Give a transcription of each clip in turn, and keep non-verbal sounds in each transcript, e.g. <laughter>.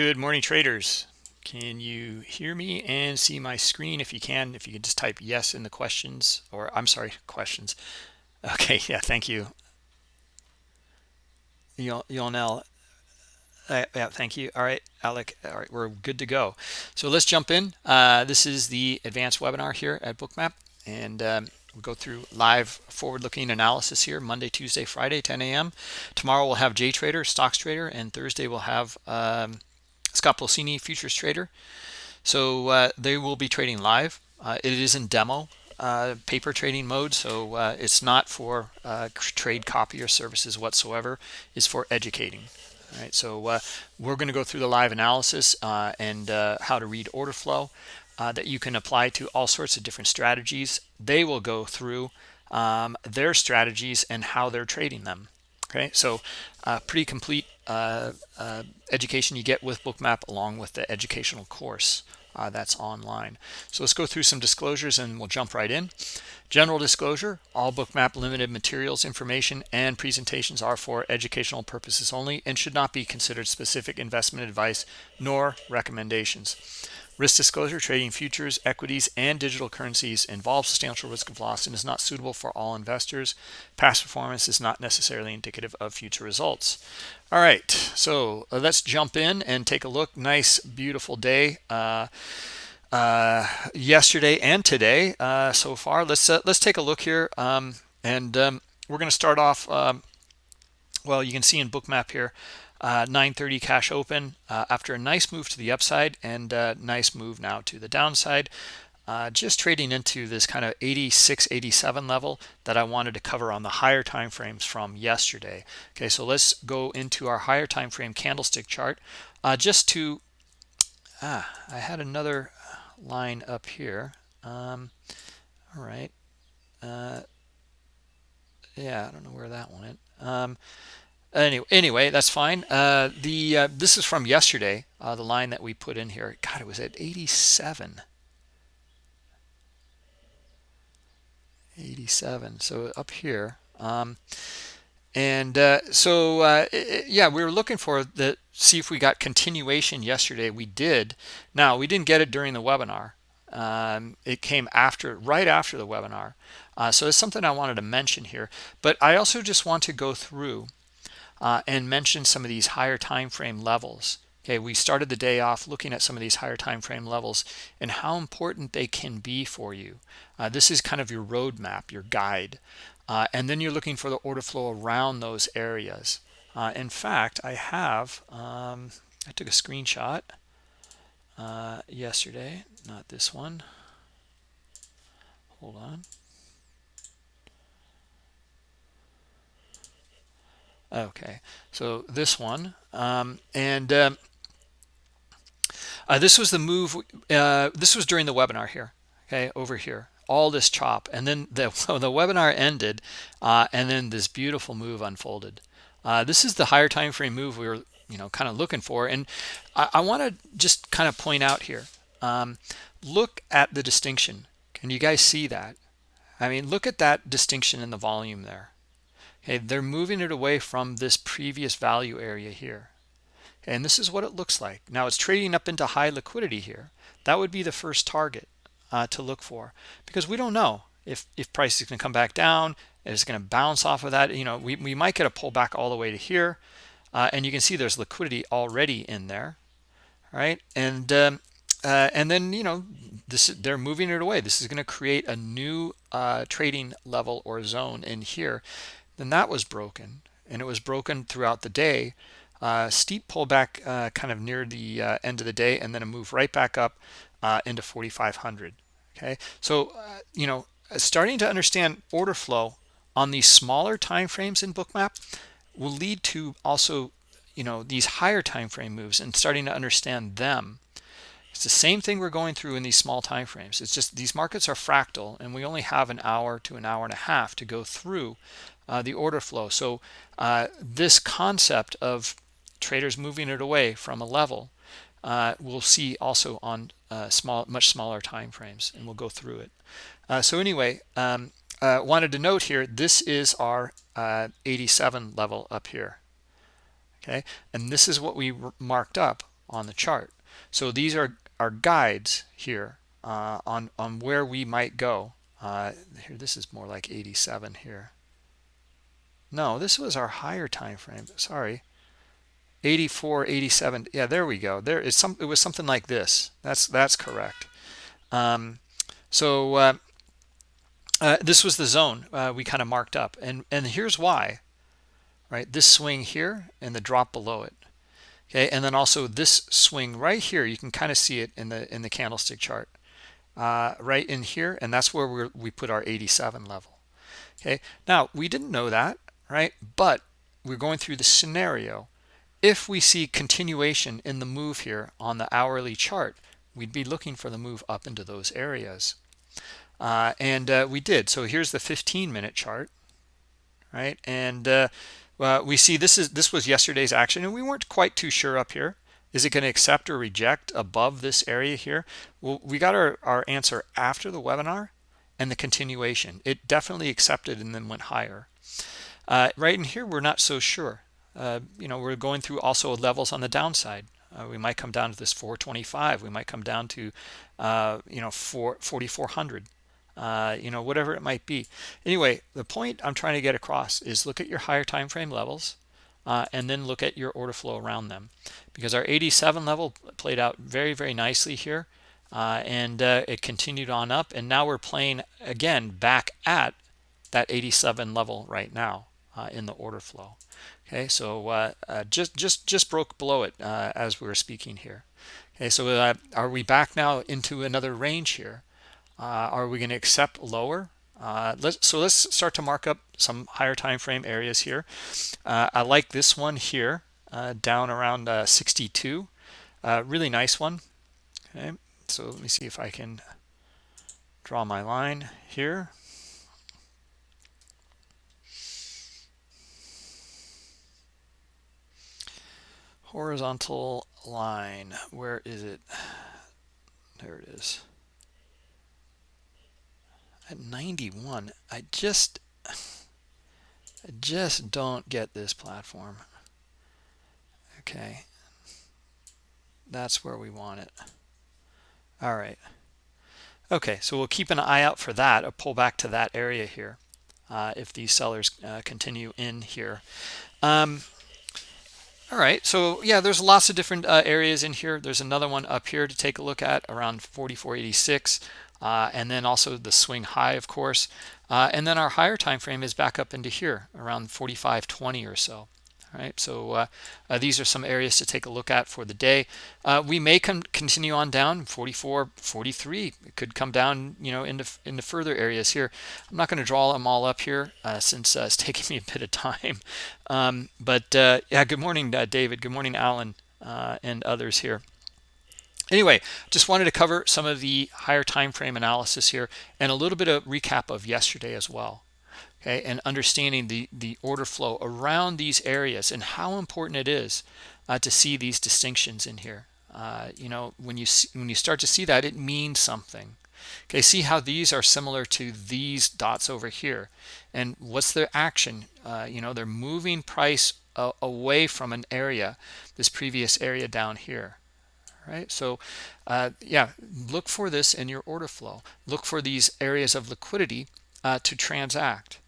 Good morning, traders. Can you hear me and see my screen? If you can, if you could just type yes in the questions, or I'm sorry, questions. Okay, <laughs> yeah, thank you. Yonel, uh, yeah, thank you. All right, Alec, all right, we're good to go. So let's jump in. Uh, this is the advanced webinar here at Bookmap, and um, we'll go through live forward-looking analysis here, Monday, Tuesday, Friday, 10 a.m. Tomorrow we'll have JTrader, Stocks Trader, and Thursday we'll have um, Scott Pulcini, futures trader. So uh, they will be trading live. Uh, it is in demo uh, paper trading mode, so uh, it's not for uh, trade copy or services whatsoever. It's for educating. All right, so uh, we're going to go through the live analysis and how to read order flow that you can apply to all sorts of different strategies. They will go through um, their strategies and how they're trading them. Okay, so pretty complete uh, uh, education you get with Bookmap along with the educational course uh, that's online. So let's go through some disclosures and we'll jump right in. General disclosure, all Bookmap limited materials, information, and presentations are for educational purposes only and should not be considered specific investment advice nor recommendations. Risk disclosure, trading futures, equities, and digital currencies involves substantial risk of loss and is not suitable for all investors. Past performance is not necessarily indicative of future results. All right, so uh, let's jump in and take a look. Nice, beautiful day. Uh, uh, yesterday and today uh, so far. Let's uh, let's take a look here, um, and um, we're going to start off. Um, well, you can see in Bookmap here, uh, 930 cash open uh, after a nice move to the upside and nice move now to the downside. Uh, just trading into this kind of 86 87 level that I wanted to cover on the higher time frames from yesterday. Okay so let's go into our higher time frame candlestick chart uh, just to ah I had another line up here. Um, all right uh, yeah I don't know where that went. Um, anyway anyway that's fine. Uh, the uh, this is from yesterday uh, the line that we put in here. God it was at 87 87 so up here um, and uh, so uh, yeah we were looking for the see if we got continuation yesterday. We did. Now we didn't get it during the webinar. Um, it came after right after the webinar. Uh, so it's something I wanted to mention here. But I also just want to go through uh, and mention some of these higher time frame levels. Okay, we started the day off looking at some of these higher time frame levels and how important they can be for you. Uh, this is kind of your roadmap, your guide. Uh, and then you're looking for the order flow around those areas. Uh, in fact, I have, um, I took a screenshot uh, yesterday, not this one. Hold on. Okay, so this one, um, and um, uh, this was the move. Uh, this was during the webinar here. Okay, over here, all this chop, and then the <laughs> the webinar ended, uh, and then this beautiful move unfolded. Uh, this is the higher time frame move we were, you know, kind of looking for, and I, I want to just kind of point out here. Um, look at the distinction. Can you guys see that? I mean, look at that distinction in the volume there okay they're moving it away from this previous value area here and this is what it looks like. Now it's trading up into high liquidity here. That would be the first target uh, to look for because we don't know if if price is going to come back down it's going to bounce off of that. You know we, we might get a pullback all the way to here uh, and you can see there's liquidity already in there right? And um, uh, and then you know this they're moving it away. This is going to create a new uh, trading level or zone in here. Then that was broken and it was broken throughout the day uh, steep pullback uh, kind of near the uh, end of the day and then a move right back up uh, into 4500 okay? So uh, you know starting to understand order flow on these smaller time frames in bookmap will lead to also you know these higher time frame moves and starting to understand them. It's the same thing we're going through in these small time frames it's just these markets are fractal and we only have an hour to an hour and a half to go through uh, the order flow. So this concept of traders moving it away from a level uh, we'll see also on uh, small, much smaller time frames, and we'll go through it. Uh, so anyway, um, uh, wanted to note here, this is our 87 level up here. Okay, and this is what we marked up on the chart. So these are our guides here uh, on, on where we might go. Uh, here, this is more like 87 here. No, this was our higher time frame. Sorry. 84, 87. Yeah, there we go. There is some. It was something like this. That's that's correct. Um, so uh, uh, this was the zone uh, we kind of marked up, and and here's why. Right, this swing here and the drop below it okay and then also this swing right here you can kind of see it in the in the candlestick chart uh, right in here and that's where we we put our 87 level okay now we didn't know that right but we're going through the scenario if we see continuation in the move here on the hourly chart we'd be looking for the move up into those areas uh, and uh, we did so here's the 15 minute chart right and uh, well, we see this is this was yesterday's action, and we weren't quite too sure up here. Is it going to accept or reject above this area here? Well, we got our, our answer after the webinar and the continuation. It definitely accepted and then went higher. Uh, right in here, we're not so sure. Uh, you know, we're going through also levels on the downside. Uh, we might come down to this 425. We might come down to, uh, you know, 4, 4,400 uh, you know, whatever it might be. Anyway, the point I'm trying to get across is look at your higher time frame levels uh, and then look at your order flow around them because our 87 level played out very, very nicely here. And it continued on up and now we're playing again back at that 87 level right now in the order flow okay so uh, uh, just just just broke below it uh, as we were speaking here okay so are we back now into another range here uh, are we going to accept lower? Uh, let's, so let's start to mark up some higher time frame areas here. Uh, I like this one here uh, down around uh, 62. Uh, really nice one. Okay, so let me see if I can draw my line here. Horizontal line, where is it? There it is. At 91 I just I just don't get this platform. Okay. That's where we want it. All right. Okay so we'll keep an eye out for that a pull back to that area here uh, if these sellers uh, continue in here. Um, all right so yeah there's lots of different uh, areas in here. There's another one up here to take a look at around 4486 uh, and then also the swing high of course. Uh, and then our higher time frame is back up into here around 45.20 or so all right? So uh, uh, these are some areas to take a look at for the day. Uh, we may continue on down 44 43 it could come down you know into into further areas here. I'm not going to draw them all up here uh, since uh, it's <laughs> taking me a bit of time. Um, but yeah good morning david. Good morning alan and others here. Anyway, just wanted to cover some of the higher time frame analysis here and a little bit of recap of yesterday as well. Okay, and understanding the the order flow around these areas and how important it is uh, to see these distinctions in here. Uh, you know, when you see, when you start to see that, it means something. Okay, see how these are similar to these dots over here, and what's their action? Uh, you know, they're moving price away from an area, this previous area down here right? So uh, yeah, look for this in your order flow. Look for these areas of liquidity uh, to transact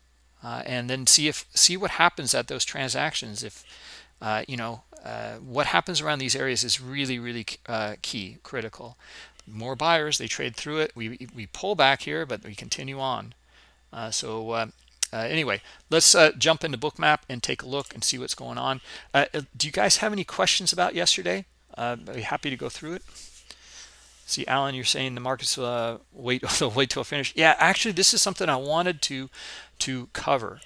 uh, and then see if see what happens at those transactions. If uh, you know uh, what happens around these areas is really, really uh, key, critical. More buyers, they trade through it. We, we pull back here, but we continue on. so uh, anyway, let's uh, jump into Bookmap and take a look and see what's going on. Uh, do you guys have any questions about yesterday? uh, I'd be happy to go through it. See, Alan, you're saying the markets uh, wait <laughs> wait till finish. Yeah, actually, this is something I wanted to to cover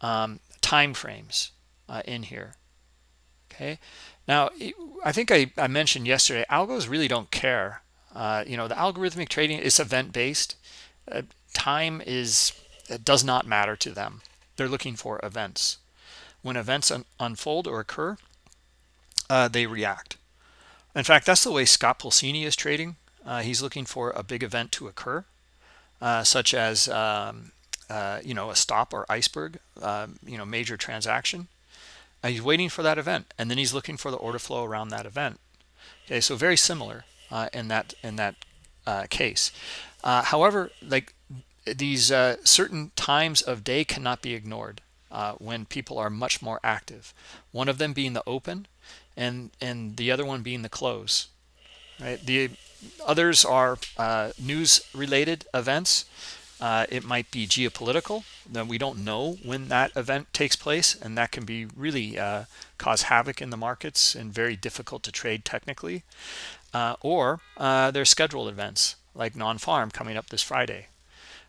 um, time frames uh, in here. Okay, now I think I, I mentioned yesterday, algos really don't care. Uh, you know, the algorithmic trading is event based. Uh, time is it does not matter to them. They're looking for events. When events un unfold or occur, uh, they react. In fact, that's the way Scott Pulcini is trading. Uh, he's looking for a big event to occur, uh, such as um, uh, you know a stop or iceberg, um, you know major transaction. he's waiting for that event, and then he's looking for the order flow around that event. okay so very similar uh, in that in that uh, case uh, however like these uh, certain times of day cannot be ignored when people are much more active one of them being the open and and the other one being the close right the others are news related events uh, it might be geopolitical. We don't know when that event takes place and that can be really uh, cause havoc in the markets and very difficult to trade technically. Uh, or uh, there's scheduled events like non-farm coming up this Friday.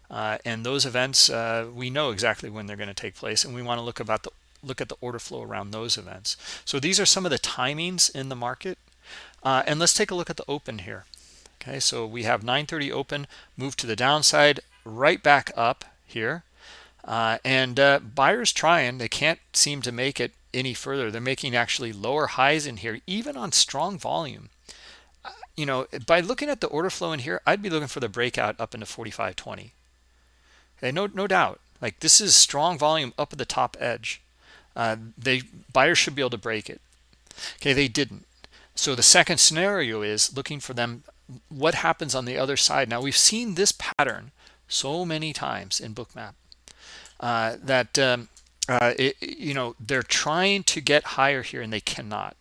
Uh, and those events uh, we know exactly when they're going to take place and we want to look about the look at the order flow around those events. So these are some of the timings in the market. Uh, and let's take a look at the open here. Okay so we have 930 open move to the downside right back up here. Uh, and uh, buyers trying they can't seem to make it any further. They're making actually lower highs in here even on strong volume. Uh, you know by looking at the order flow in here I'd be looking for the breakout up into 4520 okay no no doubt. Like this is strong volume up at the top edge. Uh, they buyers should be able to break it. Okay they didn't. So the second scenario is looking for them what happens on the other side? Now we've seen this pattern so many times in bookmap uh, that um, uh, it, you know they're trying to get higher here and they cannot.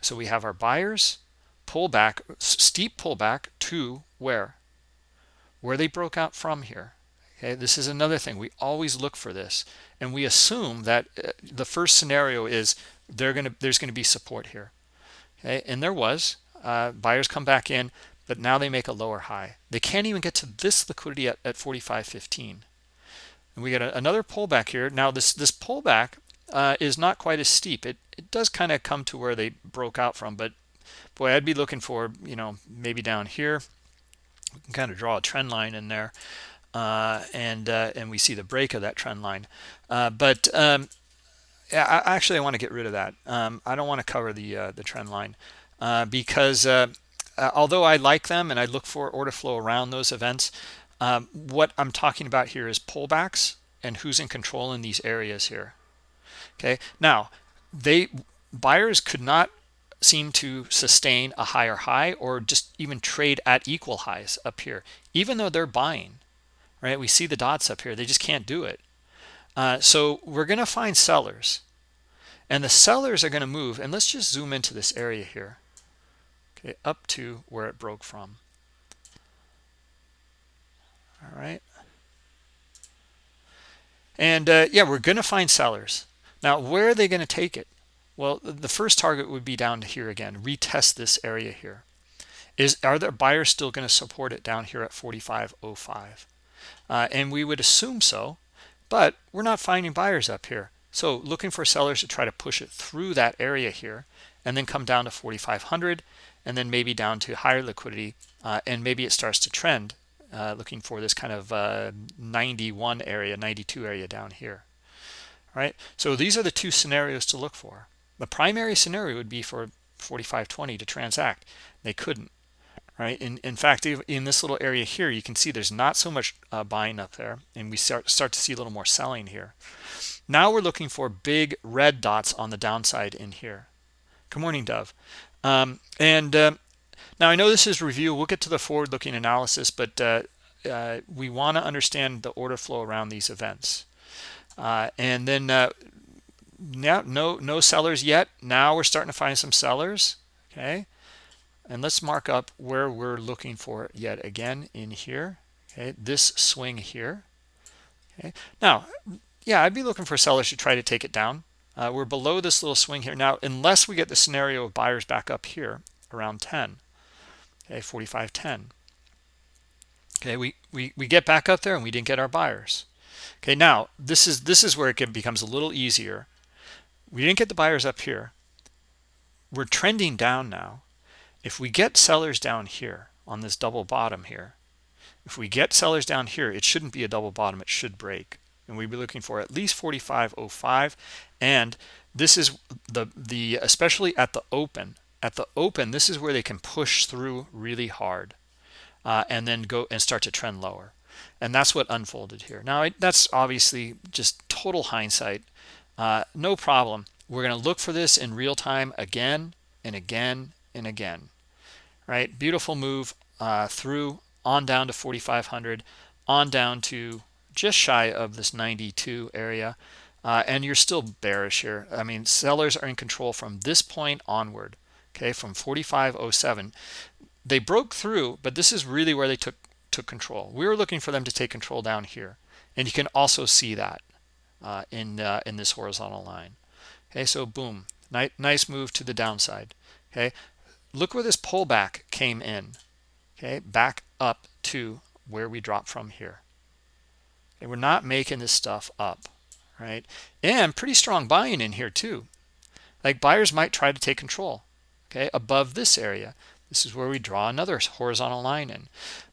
So we have our buyers pull back steep pullback to where? Where they broke out from here. Okay this is another thing. We always look for this and we assume that uh, the first scenario is they're going to there's going to be support here. Okay and there was uh, buyers come back in but now they make a lower high. They can't even get to this liquidity at, at 45.15 and we get a, another pullback here. Now this this pullback uh, is not quite as steep. It, it does kind of come to where they broke out from but boy i'd be looking for you know maybe down here. We can kind of draw a trend line in there uh, and uh, and we see the break of that trend line. Uh, but um, I, actually I want to get rid of that. Um, I don't want to cover the uh, the trend line uh, because uh, although I like them and I look for order flow around those events um, what I'm talking about here is pullbacks and who's in control in these areas here. Okay? Now they buyers could not seem to sustain a higher high or just even trade at equal highs up here even though they're buying right? We see the dots up here. They just can't do it. Uh, so we're going to find sellers. And the sellers are going to move and let's just zoom into this area here up to where it broke from. All right. And uh, yeah we're going to find sellers. Now where are they going to take it? Well the first target would be down to here again. Retest this area here. Is are there buyers still going to support it down here at 4505 uh, and we would assume so but we're not finding buyers up here. So looking for sellers to try to push it through that area here and then come down to 4500 and then maybe down to higher liquidity uh, and maybe it starts to trend uh, looking for this kind of uh, 91 area 92 area down here. All right? So these are the two scenarios to look for. The primary scenario would be for 4520 to transact. They couldn't. Right? In in fact in this little area here you can see there's not so much uh, buying up there and we start start to see a little more selling here. Now we're looking for big red dots on the downside in here. Good morning dove um, and uh, now i know this is review. We'll get to the forward looking analysis but uh, uh we want to understand the order flow around these events. Uh, and then uh, now no no sellers yet. Now we're starting to find some sellers okay? And let's mark up where we're looking for yet again in here okay? This swing here okay? Now yeah i'd be looking for sellers to try to take it down uh, we're below this little swing here. Now unless we get the scenario of buyers back up here around 10 okay 45 10 okay we we we get back up there and we didn't get our buyers. Okay now this is this is where it becomes a little easier. We didn't get the buyers up here. We're trending down now. If we get sellers down here on this double bottom here if we get sellers down here it shouldn't be a double bottom. It should break. And we'd be looking for at least 4505 and this is the the especially at the open at the open this is where they can push through really hard uh, and then go and start to trend lower. And that's what unfolded here. Now that's obviously just total hindsight. Uh, no problem. We're going to look for this in real time again and again and again. Right? Beautiful move uh, through on down to 4500 on down to just shy of this 92 area uh, and you're still bearish here. I mean sellers are in control from this point onward okay from 4507 they broke through but this is really where they took took control. We were looking for them to take control down here and you can also see that uh, in uh, in this horizontal line. Okay so boom nice nice move to the downside okay? Look where this pullback came in okay? Back up to where we dropped from here. And we're not making this stuff up right? And pretty strong buying in here too. Like buyers might try to take control okay above this area. This is where we draw another horizontal line in.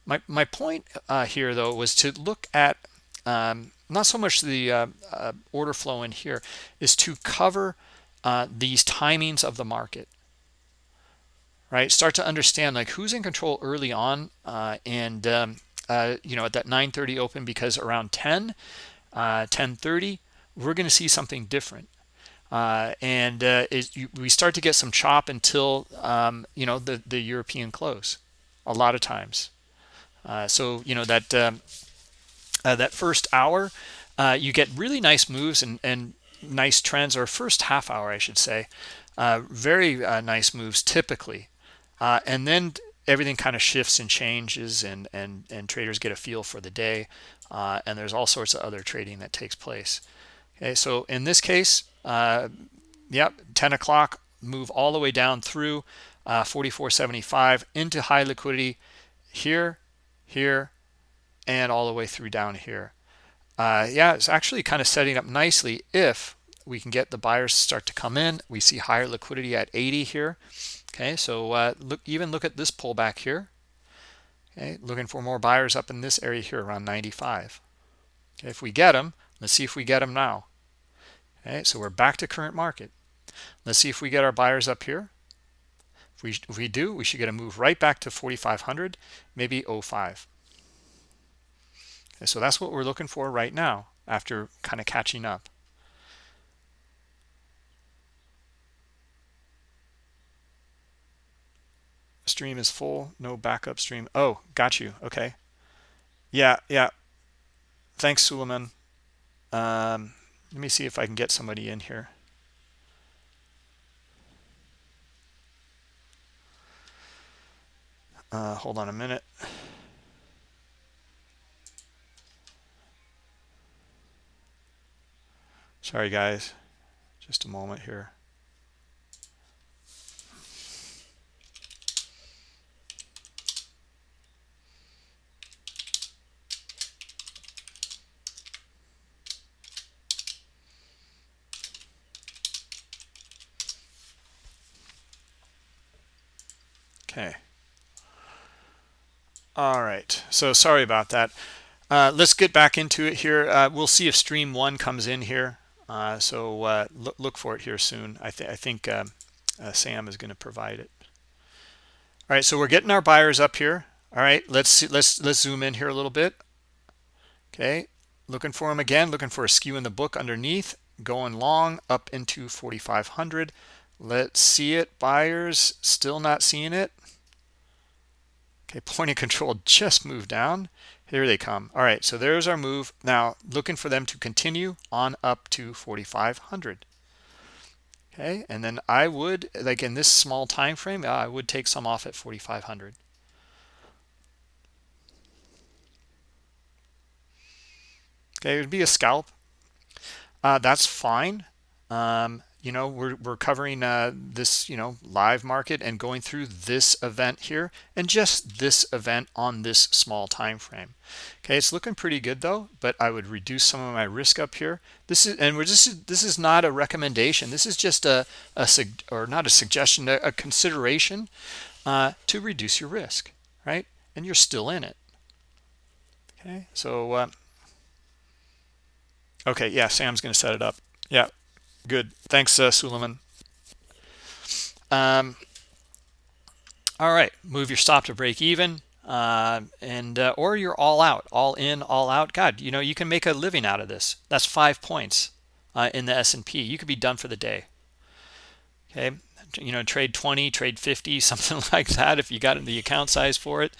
My, my point uh, here though was to look at um, not so much the uh, uh, order flow in here is to cover uh, these timings of the market right? Start to understand like who's in control early on uh, and um, uh, you know at that 930 open because around 10 1030 we're going to see something different. Uh, and uh, it, you, we start to get some chop until um, you know the the European close a lot of times. Uh, so you know that um, uh, that first hour uh, you get really nice moves and and nice trends or first half hour I should say. Uh, very nice moves typically. And then everything kind of shifts and changes and and and traders get a feel for the day and there's all sorts of other trading that takes place okay so in this case uh, yep 10 o'clock move all the way down through uh, 44.75 into high liquidity here here and all the way through down here. Uh, yeah it's actually kind of setting up nicely if we can get the buyers to start to come in. We see higher liquidity at 80 here. Okay so uh, look even look at this pullback here. Okay looking for more buyers up in this area here around 95 okay if we get them let's see if we get them now okay so we're back to current market. Let's see if we get our buyers up here. If we if we do we should get a move right back to 4500 maybe 05 okay, so that's what we're looking for right now after kind of catching up. Stream is full no backup stream. Oh got you okay. Yeah yeah. Thanks suleiman. Um let me see if I can get somebody in here. Uh, hold on a minute. Sorry, guys. Just a moment here. Okay. All right. So sorry about that. Uh, let's get back into it here. Uh, we'll see if stream one comes in here. Uh, so uh, look, look for it here soon. I, th I think um, uh, Sam is going to provide it. All right. So we're getting our buyers up here. All right. Let's see, let's let's zoom in here a little bit. Okay. Looking for them again. Looking for a skew in the book underneath. Going long up into 4,500. Let's see it. Buyers still not seeing it. Okay, point of control just moved down. Here they come. All right, so there's our move. Now looking for them to continue on up to 4,500. Okay, and then I would, like in this small time frame, I would take some off at 4,500. Okay, it would be a scalp. Uh, that's fine. Um, you know we're, we're covering uh, this you know live market and going through this event here and just this event on this small time frame. Okay it's looking pretty good though but i would reduce some of my risk up here. This is and we're just this is not a recommendation. This is just a, a or not a suggestion a, a consideration uh, to reduce your risk right? And you're still in it. Okay so uh, okay yeah sam's going to set it up. Yeah Good. Thanks, uh, Suleiman. Um, all right. Move your stop to break even. Uh, and uh, or you're all out, all in, all out. God, you know, you can make a living out of this. That's five points uh, in the S&P. You could be done for the day. Okay. you know trade 20 trade 50 <laughs> something like that if you got in the account size for it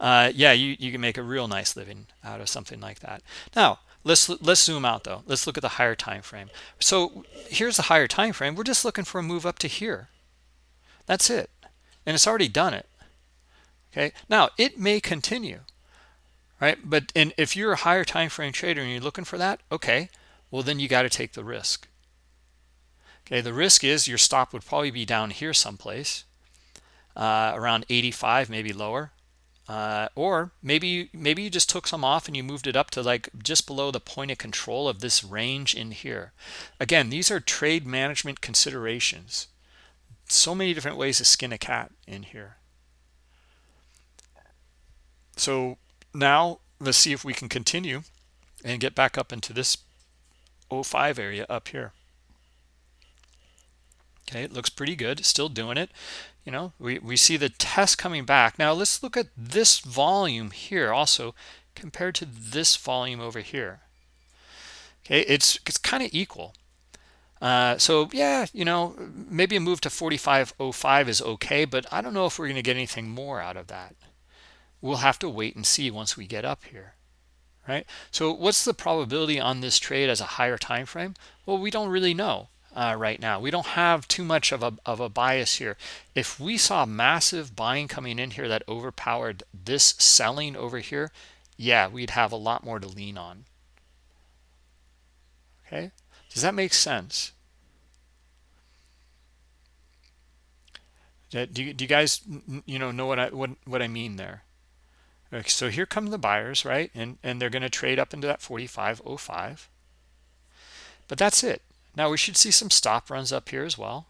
uh, yeah you, you can make a real nice living out of something like that now let's let's zoom out though. Let's look at the higher time frame. So here's the higher time frame. We're just looking for a move up to here. That's it. And it's already done it. Okay? Now it may continue right? But and if you're a higher time frame trader and you're looking for that okay well then you got to take the risk. Okay? The risk is your stop would probably be down here someplace uh, around 85 maybe lower uh, or maybe maybe you just took some off and you moved it up to like just below the point of control of this range in here. Again these are trade management considerations. So many different ways to skin a cat in here. So now let's see if we can continue and get back up into this 05 area up here. Okay it looks pretty good. Still doing it you know we, we see the test coming back. Now let's look at this volume here also compared to this volume over here. Okay it's it's kind of equal. Uh, so yeah you know maybe a move to 4505 is okay but i don't know if we're going to get anything more out of that. We'll have to wait and see once we get up here right? So what's the probability on this trade as a higher time frame? Well we don't really know uh, right now we don't have too much of a, of a bias here if we saw massive buying coming in here that overpowered this selling over here yeah we'd have a lot more to lean on okay does that make sense do you, do you guys you know know what i what, what i mean there Okay, so here come the buyers, right? And and they're going to trade up into that 45.05. But that's it. Now we should see some stop runs up here as well.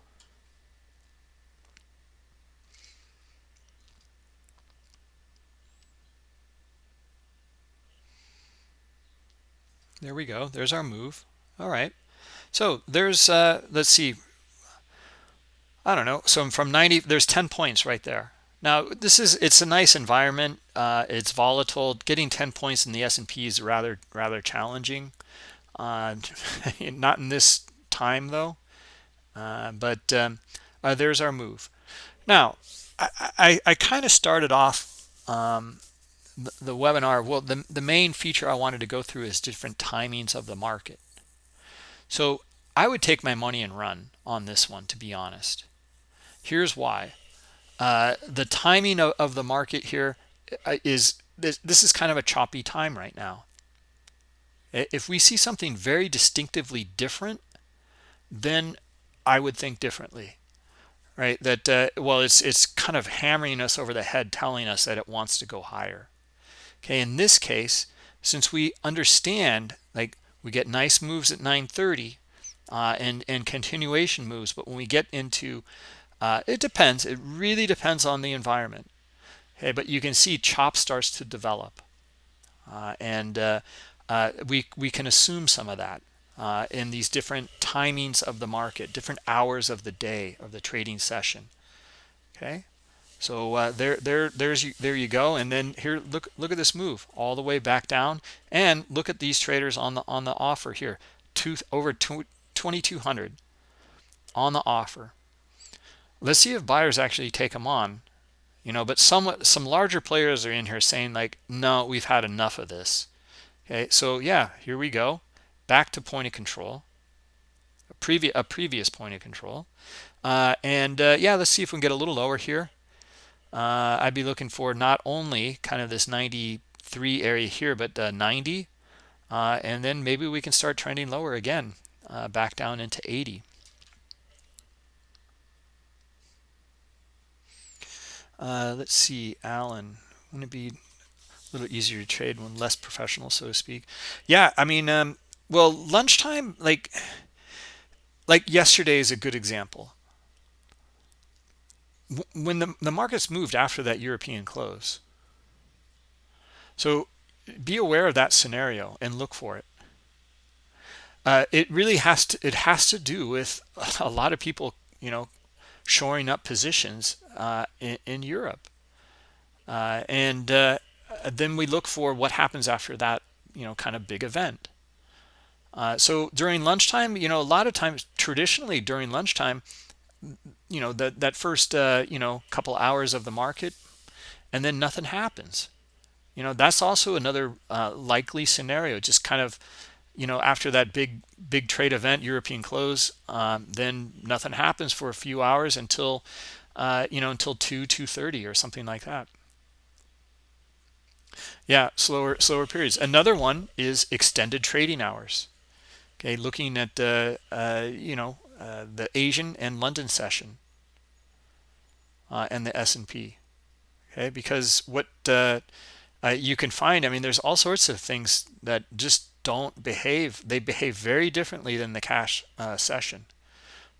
There we go. There's our move. All right. So there's, uh, let's see. I don't know. So from 90, there's 10 points right there. Now, this is it's a nice environment. Uh, it's volatile. Getting 10 points in the S&P is rather rather challenging. Uh, <laughs> not in this time though. Uh, but um, uh, there's our move. Now, I, I, I kind of started off um, the, the, webinar. Well, the, the main feature I wanted to go through is different timings of the market. So I would take my money and run on this one, to be honest. Here's why. Uh, the timing of, of, the market here uh, this, this is kind of a choppy time right now. If we see something very distinctively different, then I would think differently, right? That, uh, well, it's, it's kind of hammering us over the head, telling us that it wants to go higher. Okay, in this case, since we understand, like we get nice moves at 930 uh, and, and continuation moves, but when we get into uh, it depends. It really depends on the environment. Okay, but you can see chop starts to develop, uh, and uh, uh we we can assume some of that uh, in these different timings of the market, different hours of the day of the trading session. Okay, so uh, there there there's you, there you go, and then here look look at this move all the way back down, and look at these traders on the on the offer here, two over 2200 on the offer. Let's see if buyers actually take them on. You know but some some larger players are in here saying like no we've had enough of this. Okay? So yeah here we go back to point of control a previous a previous point of control uh, and uh, yeah let's see if we can get a little lower here uh, I'd be looking for not only kind of this 93 area here but uh, 90 uh, and then maybe we can start trending lower again uh, back down into 80 Uh, let's see, Alan. Wouldn't it be a little easier to trade when less professional, so to speak? Yeah, I mean, um, well, lunchtime, like, like yesterday is a good example. When the, the markets moved after that European close. So be aware of that scenario and look for it. Uh, it really has to, it has to do with <laughs> a lot of people, you know, shoring up positions uh, in, in, Europe. Uh, and uh, then we look for what happens after that, you know, kind of big event. Uh, so during lunchtime, you know, a lot of times, traditionally during lunchtime, you know that that first uh, you know couple hours of the market and then nothing happens. You know that's also another uh, likely scenario just kind of you know after that big big trade event european close um, then nothing happens for a few hours until uh, you know until 2 230 or something like that. Yeah slower slower periods. Another one is extended trading hours okay looking at uh, uh, you know uh, the asian and london session uh, and the s&p okay? Because what uh, uh, you can find i mean there's all sorts of things that just don't behave they behave very differently than the cash session.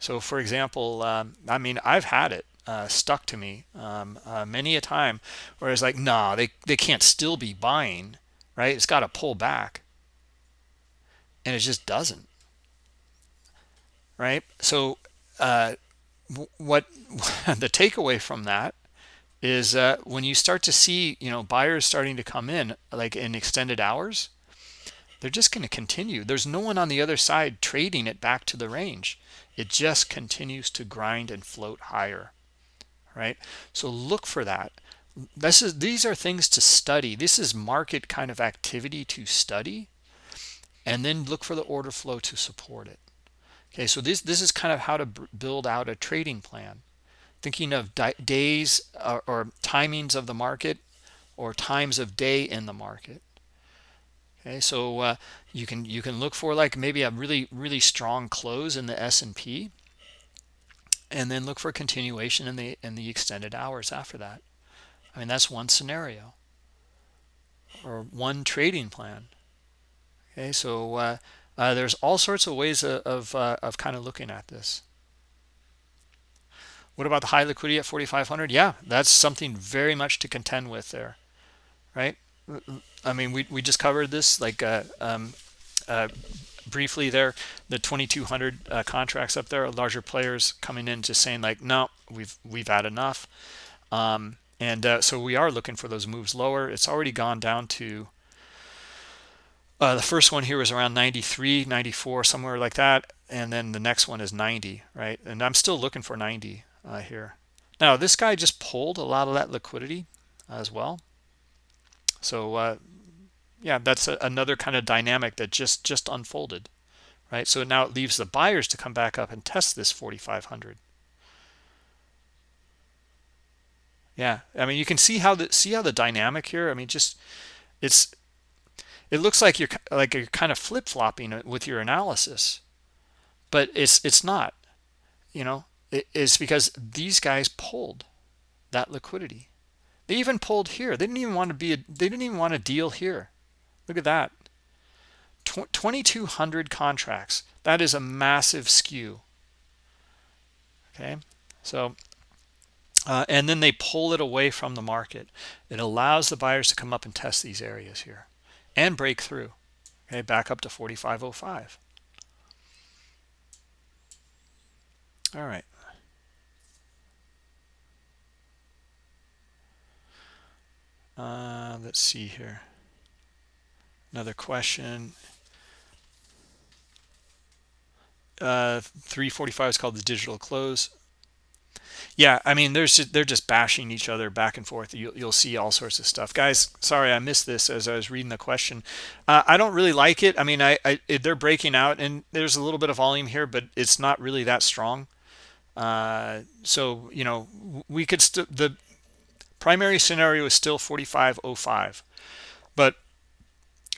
So for example um, i mean i've had it stuck to me um, many a time where it's like nah, they, they can't still be buying right? It's got to pull back and it just doesn't. Right? So uh, what <laughs> the takeaway from that is uh, when you start to see you know buyers starting to come in like in extended hours they're just going to continue. There's no one on the other side trading it back to the range. It just continues to grind and float higher. Right? So look for that. This is these are things to study. This is market kind of activity to study and then look for the order flow to support it. Okay so this this is kind of how to build out a trading plan. Thinking of days or, or timings of the market or times of day in the market. Okay so uh, you can you can look for like maybe a really really strong close in the S&P and then look for continuation in the in the extended hours after that. I mean that's one scenario or one trading plan okay so uh, uh, there's all sorts of ways of of, uh, of kind of looking at this what about the high liquidity at 4,500? Yeah, that's something very much to contend with there, right? I mean, we, we just covered this like uh, um, uh, briefly there. The 2,200 uh, contracts up there, larger players coming in just saying like, no, we've we've had enough. Um, and so we are looking for those moves lower. It's already gone down to uh, the first one here was around 93, 94, somewhere like that. And then the next one is 90, right? And I'm still looking for 90 uh, here. Now, this guy just pulled a lot of that liquidity as well. So, uh, yeah, that's a, another kind of dynamic that just just unfolded, right? So now it leaves the buyers to come back up and test this 4,500. Yeah, I mean, you can see how the see how the dynamic here. I mean, just it's it looks like you're like you're kind of flip flopping with your analysis, but it's it's not. You know, It's because these guys pulled that liquidity. They even pulled here. They didn't even want to be a, they didn't even want to deal here. Look at that. 2200 contracts. That is a massive skew. Okay? So uh, and then they pull it away from the market. It allows the buyers to come up and test these areas here and break through. Okay, back up to 4505. All right. Uh, let's see here. Another question. Uh, 345 is called the digital close. Yeah, I mean, there's just, they're just bashing each other back and forth. You'll, you'll see all sorts of stuff, guys. Sorry, I missed this as I was reading the question. Uh, I don't really like it. I mean, I, I they're breaking out, and there's a little bit of volume here, but it's not really that strong. Uh, so you know, we could still the primary scenario is still 4505 but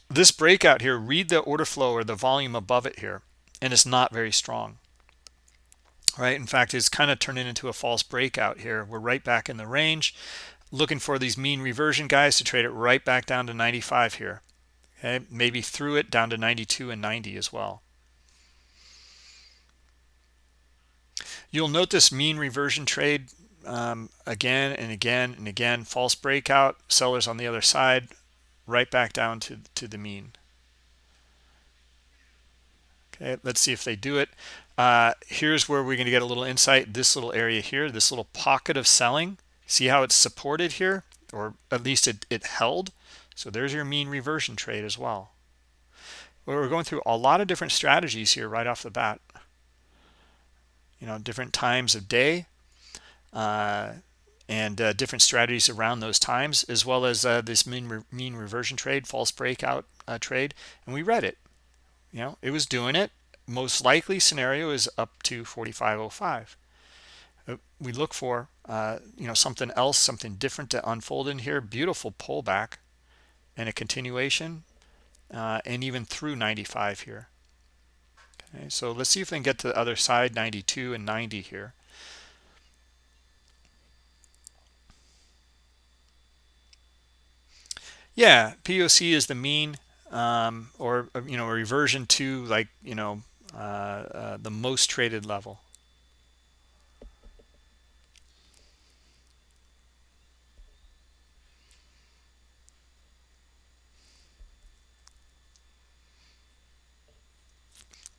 this breakout here read the order flow or the volume above it here and it's not very strong right? In fact it's kind of turning into a false breakout here. We're right back in the range. Looking for these mean reversion guys to trade it right back down to 95 here. Okay maybe through it down to 92 and 90 as well. You'll note this mean reversion trade um, again and again and again. False breakout sellers on the other side right back down to to the mean. Okay let's see if they do it uh, here's where we're going to get a little insight. This little area here this little pocket of selling. See how it's supported here? Or at least it, it held. So there's your mean reversion trade as well we're going through a lot of different strategies here right off the bat. You know different times of day uh, and uh, different strategies around those times as well as uh, this mean re mean reversion trade false breakout uh, trade. And we read it. You know it was doing it most likely scenario is up to 4505 uh, we look for uh, you know something else something different to unfold in here. Beautiful pullback and a continuation uh, and even through 95 here. Okay so let's see if we can get to the other side 92 and 90 here. Yeah poc is the mean um, or you know a reversion to like you know uh, uh, the most traded level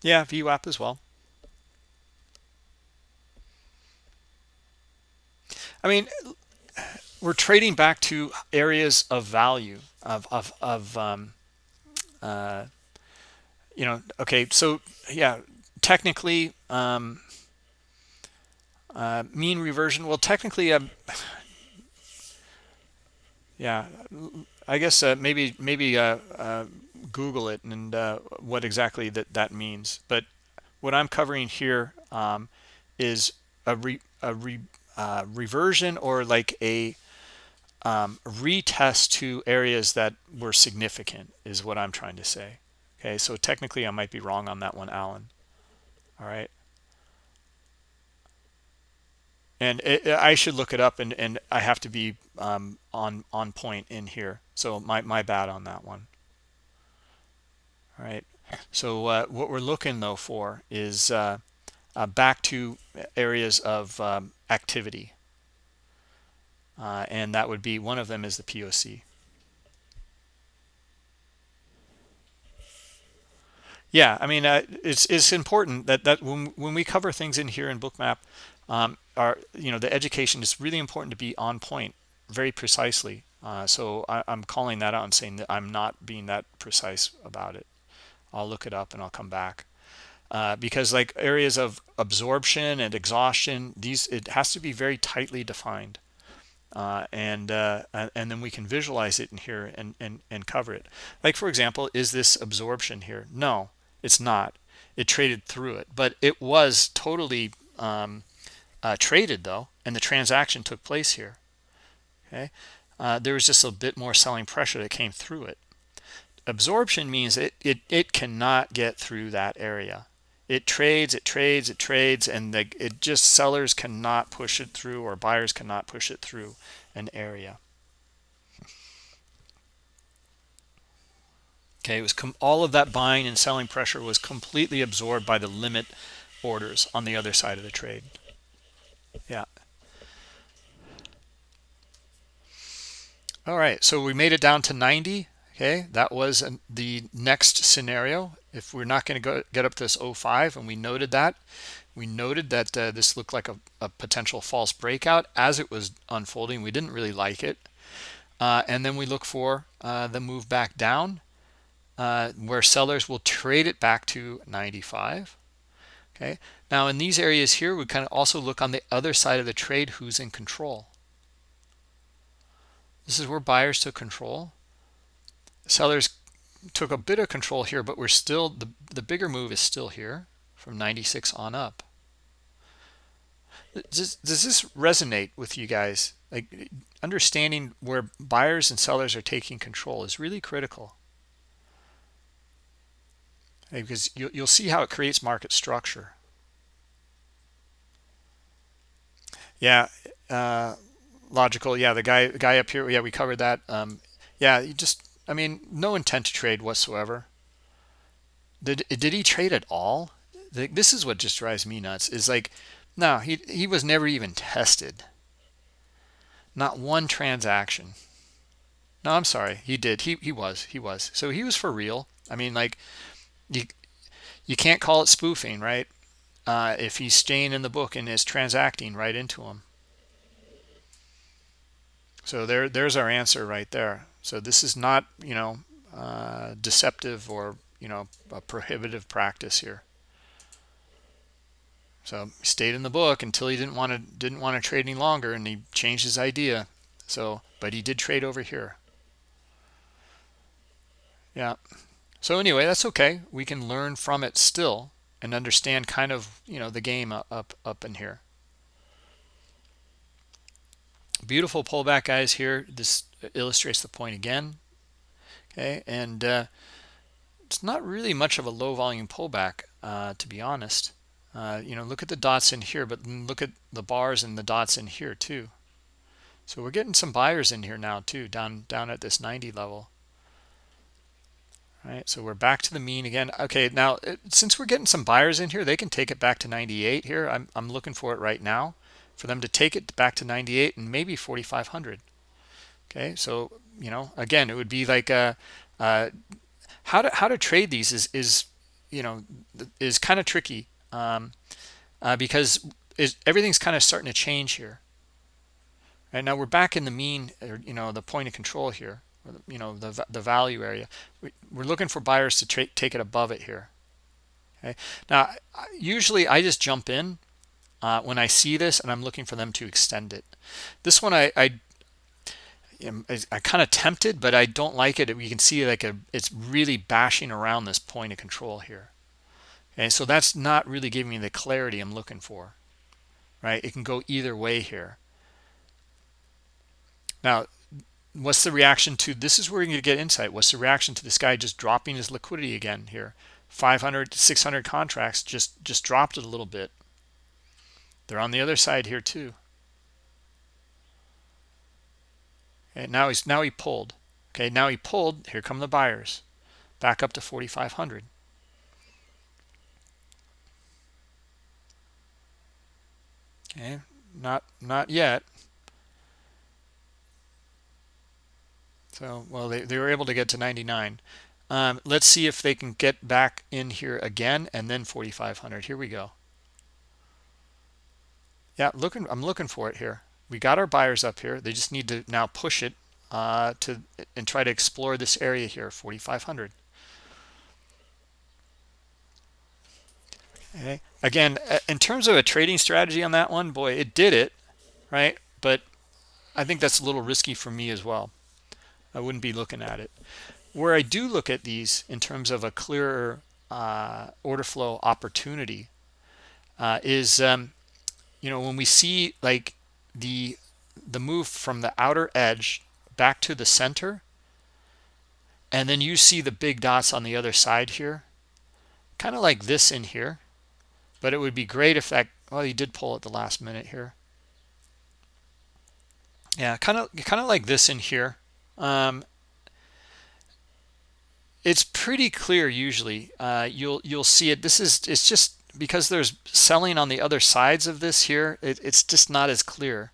Yeah, VWAP as well. I mean, we're trading back to areas of value of of of um, uh, you know. Okay, so yeah, technically, um, uh, mean reversion. Well, technically, um, yeah, I guess uh, maybe maybe uh, uh, Google it and uh, what exactly that that means. But what I'm covering here um, is a, re, a re, uh, reversion or like a um, retest to areas that were significant is what I'm trying to say. Okay, so technically I might be wrong on that one, Alan. All right. And it, I should look it up and, and I have to be um, on on point in here. So my, my bad on that one. All right. So uh, what we're looking though for is uh, uh, back to areas of um, activity. Uh, and that would be one of them is the POC. Yeah, I mean, uh, it's it's important that that when when we cover things in here in Bookmap, um, our you know the education is really important to be on point, very precisely. Uh, so I, I'm calling that out and saying that I'm not being that precise about it. I'll look it up and I'll come back. Uh, because like areas of absorption and exhaustion, these it has to be very tightly defined. Uh, and uh, and then we can visualize it in here and, and, and cover it. Like for example, is this absorption here? No, it's not. It traded through it, but it was totally um, uh, traded though, and the transaction took place here. Okay, uh, there was just a bit more selling pressure that came through it. Absorption means it, it it cannot get through that area. It trades it trades it trades and the, it just sellers cannot push it through or buyers cannot push it through an area okay it was all of that buying and selling pressure was completely absorbed by the limit orders on the other side of the trade. Yeah. All right so we made it down to 90 okay? That was an, the next scenario. If we're not going to go get up to this 05 and we noted that we noted that uh, this looked like a, a, potential false breakout as it was unfolding. We didn't really like it. Uh, and then we look for uh, the move back down uh, where sellers will trade it back to 95 okay? Now in these areas here we kind of also look on the other side of the trade who's in control. This is where buyers took control. Sellers took a bit of control here but we're still the the bigger move is still here from 96 on up. Does, does this resonate with you guys? Like understanding where buyers and sellers are taking control is really critical because you, you'll see how it creates market structure yeah uh, logical yeah the guy guy up here yeah we covered that um, yeah you just I mean, no intent to trade whatsoever. Did did he trade at all? This is what just drives me nuts. Is like, no, he he was never even tested. Not one transaction. No, I'm sorry. He did. He he was. He was. So he was for real. I mean, like, you you can't call it spoofing, right? Uh, if he's staying in the book and is transacting right into him. So there there's our answer right there. So this is not, you know, uh, deceptive or, you know, a prohibitive practice here. so he stayed in the book until he didn't want to didn't want to trade any longer and he changed his idea so but he did trade over here yeah so anyway that's okay. We can learn from it still and understand kind of you know the game up up in here. Beautiful pullback guys here. This illustrates the point again. Okay and uh, it's not really much of a low volume pullback uh, to be honest. Uh, you know look at the dots in here but look at the bars and the dots in here too. So we're getting some buyers in here now too down down at this 90 level so we're back to the mean again. Okay now it, since we're getting some buyers in here they can take it back to 98 here. I'm, I'm looking for it right now for them to take it back to 98 and maybe 4500 okay so you know again it would be like a, uh, how to how to trade these is is you know is kind of tricky um, uh, because is everything's kind of starting to change here. Right now we're back in the mean or you know the point of control here you know the the value area we're looking for buyers to take it above it here okay now usually i just jump in uh, when I see this and I'm looking for them to extend it. This one I, I am I kind of tempted, but I don't like it. You can see like a, it's really bashing around this point of control here. Okay, so that's not really giving me the clarity I'm looking for, right? It can go either way here. Now, what's the reaction to this is where to get insight. What's the reaction to this guy just dropping his liquidity again here? 500 600 contracts just just dropped it a little bit they're on the other side here too. And now he's now he pulled. Okay, now he pulled. Here come the buyers. Back up to 4,500. Okay, not not yet. So, well, they, they were able to get to 99. Um, let's see if they can get back in here again and then 4,500. Here we go. Yeah, looking. I'm looking for it here. We got our buyers up here. They just need to now push it uh, to and try to explore this area here, 4,500. Okay. Again, in terms of a trading strategy on that one, boy, it did it, right? But I think that's a little risky for me as well. I wouldn't be looking at it. Where I do look at these in terms of a clearer uh, order flow opportunity uh, is um, you know when we see like the the move from the outer edge back to the center and then you see the big dots on the other side here kind of like this in here but it would be great if that well you did pull at the last minute here yeah kind of kind of like this in here um, it's pretty clear usually uh, you'll you'll see it this is it's just because there's selling on the other sides of this here, it, it's just not as clear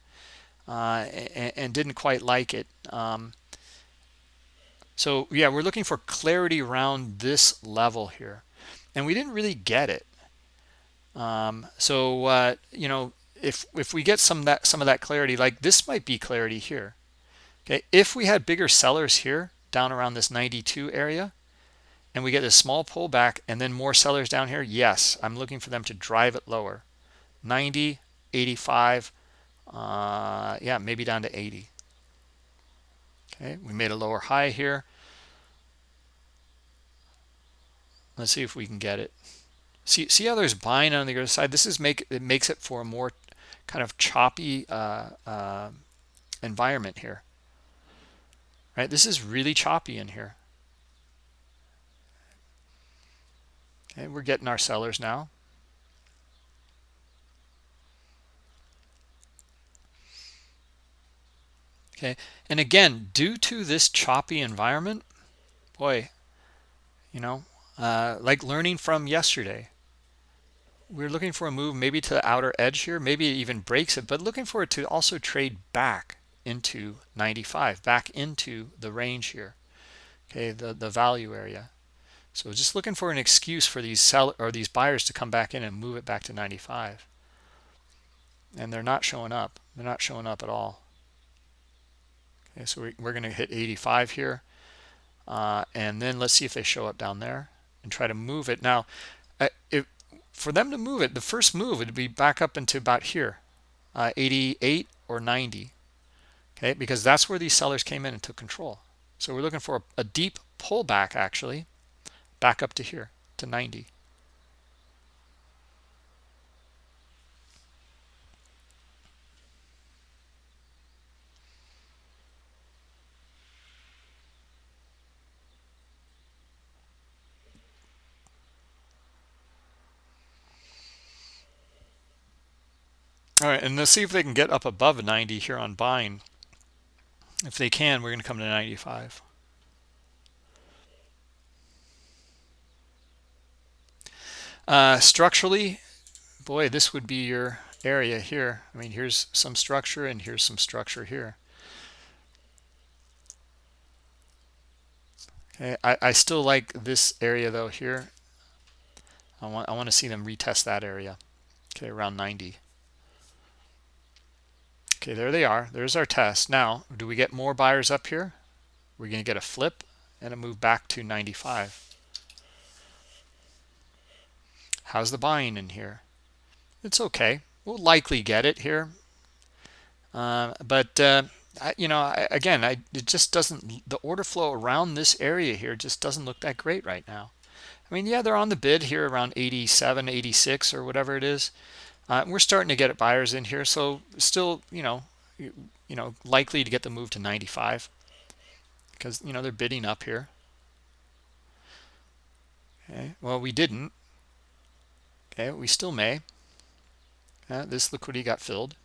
uh, and, and, didn't quite like it. Um, so yeah, we're looking for clarity around this level here. And we didn't really get it. Um, so, uh, you know, if, if we get some that some of that clarity, like this might be clarity here. Okay, if we had bigger sellers here down around this 92 area, and we get a small pullback and then more sellers down here yes i'm looking for them to drive it lower. 90 85 uh, yeah maybe down to 80 okay we made a lower high here. Let's see if we can get it. See see how there's buying on the other side? This is make it makes it for a more kind of choppy uh, uh, environment here right? This is really choppy in here. Okay, we're getting our sellers now. Okay, and again, due to this choppy environment, boy, you know, uh, like learning from yesterday, we're looking for a move maybe to the outer edge here, maybe it even breaks it, but looking for it to also trade back into 95, back into the range here, okay, the, the value area. So just looking for an excuse for these sell or these buyers to come back in and move it back to 95. And they're not showing up. They're not showing up at all. Okay, so we're going to hit 85 here. Uh, and then let's see if they show up down there and try to move it. Now, uh, if for them to move it, the first move would be back up into about here, uh, 88 or 90. Okay, because that's where these sellers came in and took control. So we're looking for a, a deep pullback actually, back up to here to 90. All right, and let's see if they can get up above 90 here on buying. If they can, we're going to come to 95. Uh, structurally, boy, this would be your area here. I mean, here's some structure and here's some structure here. Okay, I, I still like this area though here. I want I want to see them retest that area. Okay, around 90. Okay, there they are. There's our test. Now, do we get more buyers up here? We're going to get a flip and a move back to 95. How's the buying in here? It's okay. We'll likely get it here. Uh, but, uh, I, you know, I, again, I, it just doesn't, the order flow around this area here just doesn't look that great right now. I mean, yeah, they're on the bid here around 87, 86 or whatever it is. Uh, we're starting to get buyers in here, so still, you know, you, you know, likely to get the move to 95 because you know they're bidding up here. Okay, well we didn't. Okay, we still may. Uh, this liquidity got filled.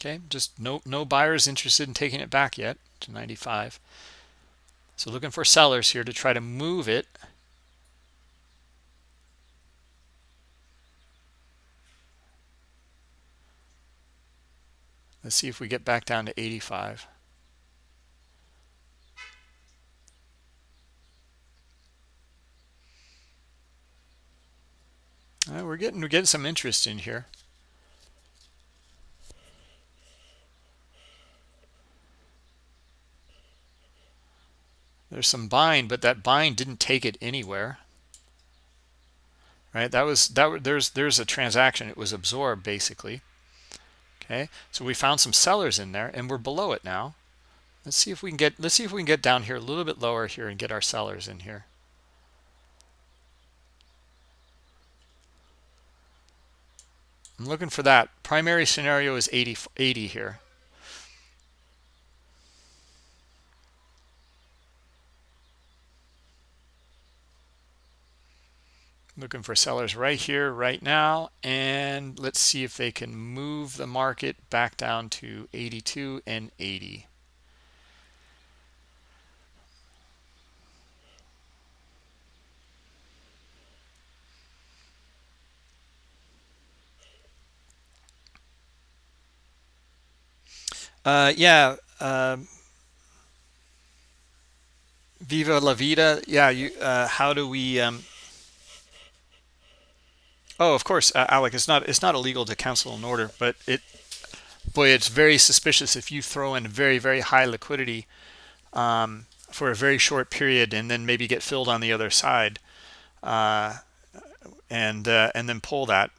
Okay, just no no buyers interested in taking it back yet to 95. So looking for sellers here to try to move it. Let's see if we get back down to 85. Right, we're getting we're getting some interest in here. There's some buying, but that buying didn't take it anywhere. Right? That was that there's there's a transaction. It was absorbed basically. Okay, so we found some sellers in there and we're below it now. Let's see if we can get let's see if we can get down here a little bit lower here and get our sellers in here. I'm looking for that. Primary scenario is 80, 80 here. Looking for sellers right here right now and let's see if they can move the market back down to 82 and 80 uh yeah um viva la vida. Yeah you uh how do we um Oh, of course, uh, Alec. It's not it's not illegal to cancel an order, but it boy, it's very suspicious if you throw in very very high liquidity um, for a very short period and then maybe get filled on the other side, uh, and uh, and then pull that.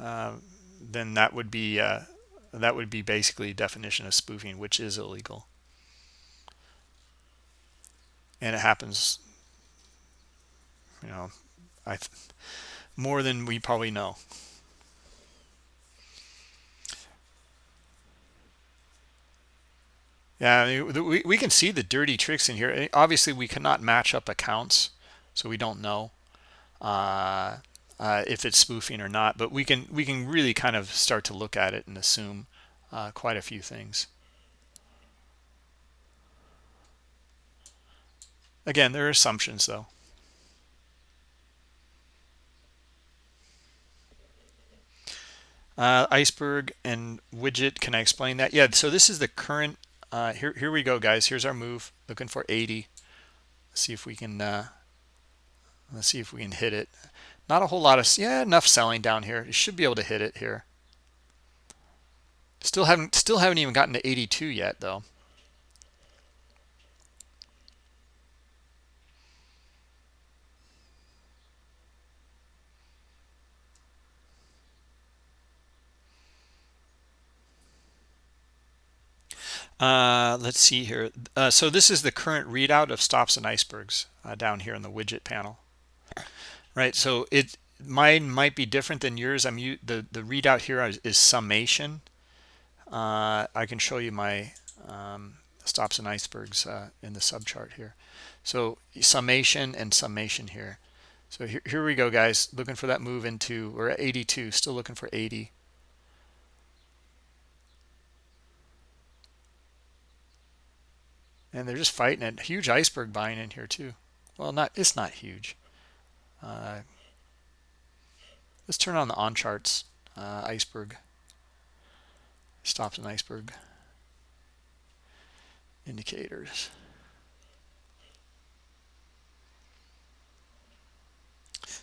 Uh, then that would be uh, that would be basically definition of spoofing, which is illegal, and it happens. You know, I more than we probably know. Yeah, we, we can see the dirty tricks in here. Obviously, we cannot match up accounts, so we don't know uh, uh, if it's spoofing or not. But we can we can really kind of start to look at it and assume uh, quite a few things. Again, there are assumptions, though. Uh, iceberg and widget, can I explain that? Yeah, so this is the current, uh, here, here we go, guys. Here's our move, looking for 80. Let's see if we can, uh, let's see if we can hit it. Not a whole lot of, yeah, enough selling down here. You should be able to hit it here. Still haven't, still haven't even gotten to 82 yet, though. Uh, let's see here. Uh, so this is the current readout of stops and icebergs uh, down here in the widget panel, right? So it mine might be different than yours. I'm the the readout here is, is summation. Uh, I can show you my um, stops and icebergs uh, in the subchart here. So summation and summation here. So here, here we go, guys. Looking for that move into, we're at 82, still looking for 80. And they're just fighting it. Huge iceberg buying in here too. Well, not it's not huge. Uh, let's turn on the on charts uh, iceberg. Stops an iceberg indicators.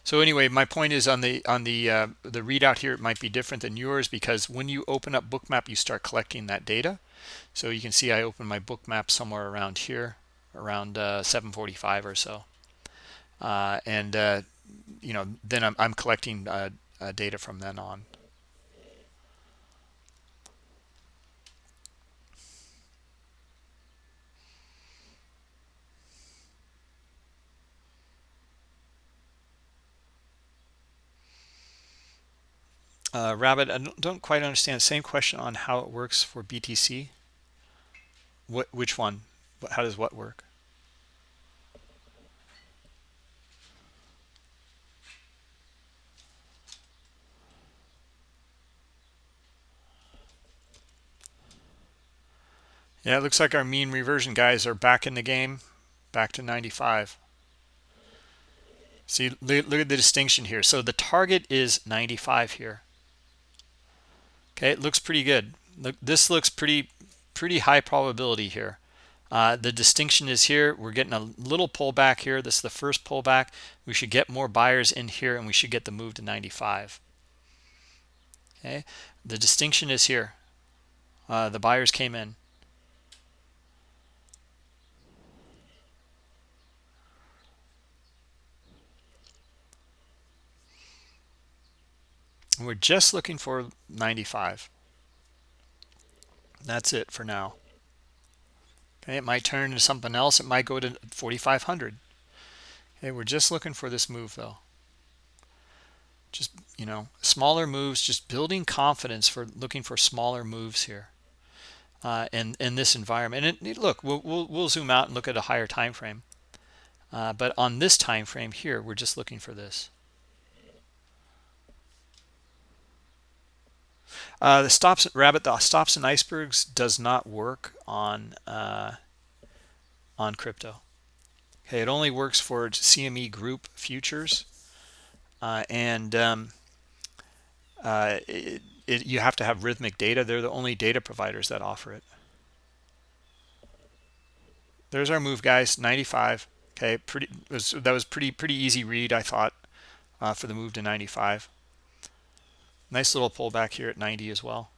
So anyway, my point is on the on the uh, the readout here, it might be different than yours because when you open up Bookmap, you start collecting that data. So you can see I open my Bookmap somewhere around here, around uh, 745 or so. Uh, and, uh, you know, then I'm, I'm collecting uh, uh, data from then on. Uh, Rabbit, I don't, quite understand. Same question on how it works for BTC. What, which one? How does what work? Yeah, it looks like our mean reversion guys are back in the game, back to 95. See, look at the distinction here. So the target is 95 here. Okay, it looks pretty good. Look, this looks pretty pretty high probability here. Uh, the distinction is here. We're getting a little pullback here. This is the first pullback. We should get more buyers in here, and we should get the move to 95. Okay, the distinction is here. Uh, the buyers came in. We're just looking for 95. That's it for now. Okay, it might turn into something else. It might go to 4,500. Okay, we're just looking for this move though. Just, you know, smaller moves, just building confidence for looking for smaller moves here uh, in, in this environment. And it, look, we'll, we'll, we'll, zoom out and look at a higher time frame. Uh, but on this time frame here, we're just looking for this. Uh, the stops rabbit the stops and icebergs does not work on uh, on crypto. Okay, it only works for CME Group futures, uh, and um, uh, it, it, you have to have Rithmic data. They're the only data providers that offer it. There's our move, guys. 95. Okay, pretty. Was, that was pretty pretty easy read, I thought, uh, for the move to 95. Nice little pullback here at 90 as well.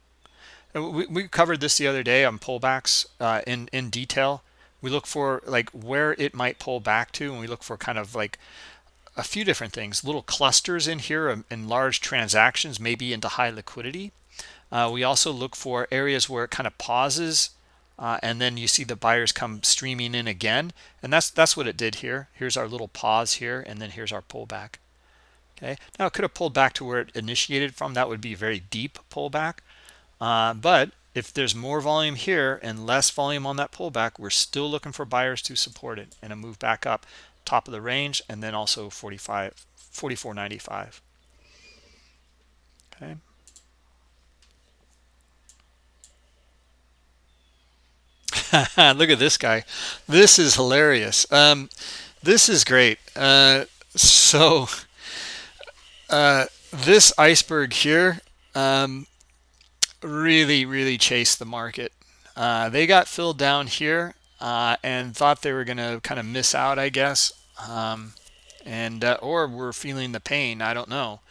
We, we covered this the other day on pullbacks uh, in, in detail. We look for like where it might pull back to, and we look for kind of like a few different things. Little clusters in here in um, large transactions, maybe into high liquidity. Uh, we also look for areas where it kind of pauses uh, and then you see the buyers come streaming in again and that's that's what it did here here's our little pause here and then here's our pullback okay now it could have pulled back to where it initiated from. That would be a very deep pullback. Uh, but if there's more volume here and less volume on that pullback we're still looking for buyers to support it and a move back up top of the range and then also 45 44.95 okay. <laughs> Look at this guy. This is hilarious. Um, this is great. Uh, <laughs> so uh, this iceberg here um, really, really chased the market. Uh, they got filled down here uh, and thought they were going to kind of miss out, I guess. Um, and uh, or were feeling the pain, I don't know.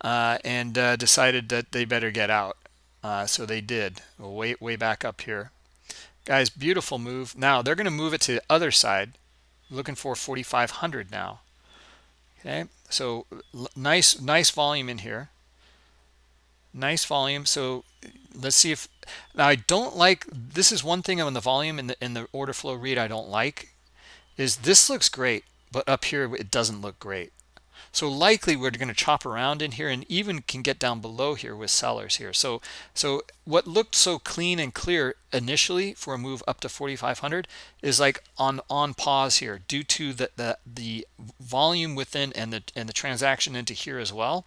Uh, and decided that they better get out. so they did. Way, way back up here. Guys, beautiful move. Now they're going to move it to the other side. Looking for 4,500 now. Okay, so nice, nice volume in here. nice volume so let's see if now i don't like this is one thing on the volume in the in the order flow read i don't like is this looks great but up here it doesn't look great so likely we're going to chop around in here and even can get down below here with sellers here. So so what looked so clean and clear initially for a move up to 4500 is like on on pause here due to the the, the volume within and the and the transaction into here as well.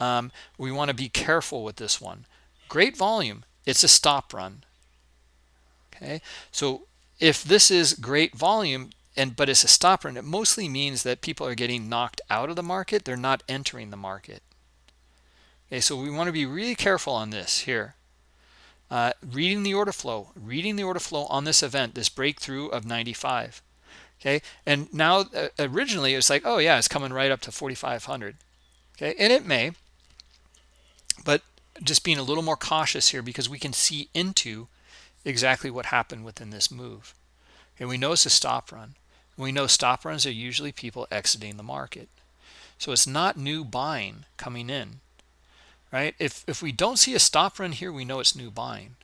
Um, we want to be careful with this one. Great volume. It's a stop run. Okay? So if this is great volume and but it's a stop run it mostly means that people are getting knocked out of the market. They're not entering the market. Okay so we want to be really careful on this here. Uh, reading the order flow reading the order flow on this event this breakthrough of 95 okay and now uh, originally it's like oh yeah it's coming right up to 4500 okay and it may but just being a little more cautious here because we can see into exactly what happened within this move. And we know it's a stop run we know stop runs are usually people exiting the market. So it's not new buying coming in right? If if we don't see a stop run here we know it's new buying.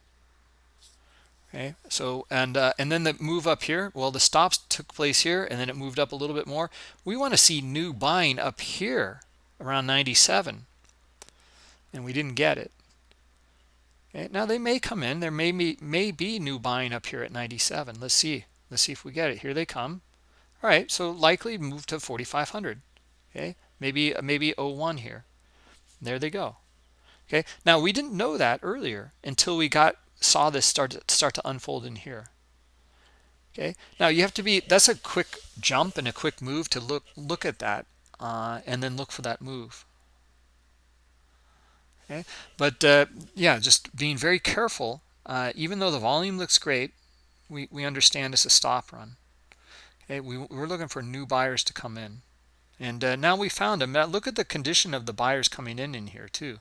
Okay so and uh, and then the move up here well the stops took place here and then it moved up a little bit more. We want to see new buying up here around 97 and we didn't get it. Okay now they may come in. There may be may be new buying up here at 97 let's see. Let's see if we get it. Here they come all right so likely move to 4500 okay maybe maybe 01 here. There they go. Okay now we didn't know that earlier until we got saw this start to start to unfold in here. Okay now you have to be that's a quick jump and a quick move to look look at that uh, and then look for that move. Okay but uh, yeah just being very careful uh, even though the volume looks great we we understand it's a stop run we, we're looking for new buyers to come in. And uh, now we found them look at the condition of the buyers coming in in here too.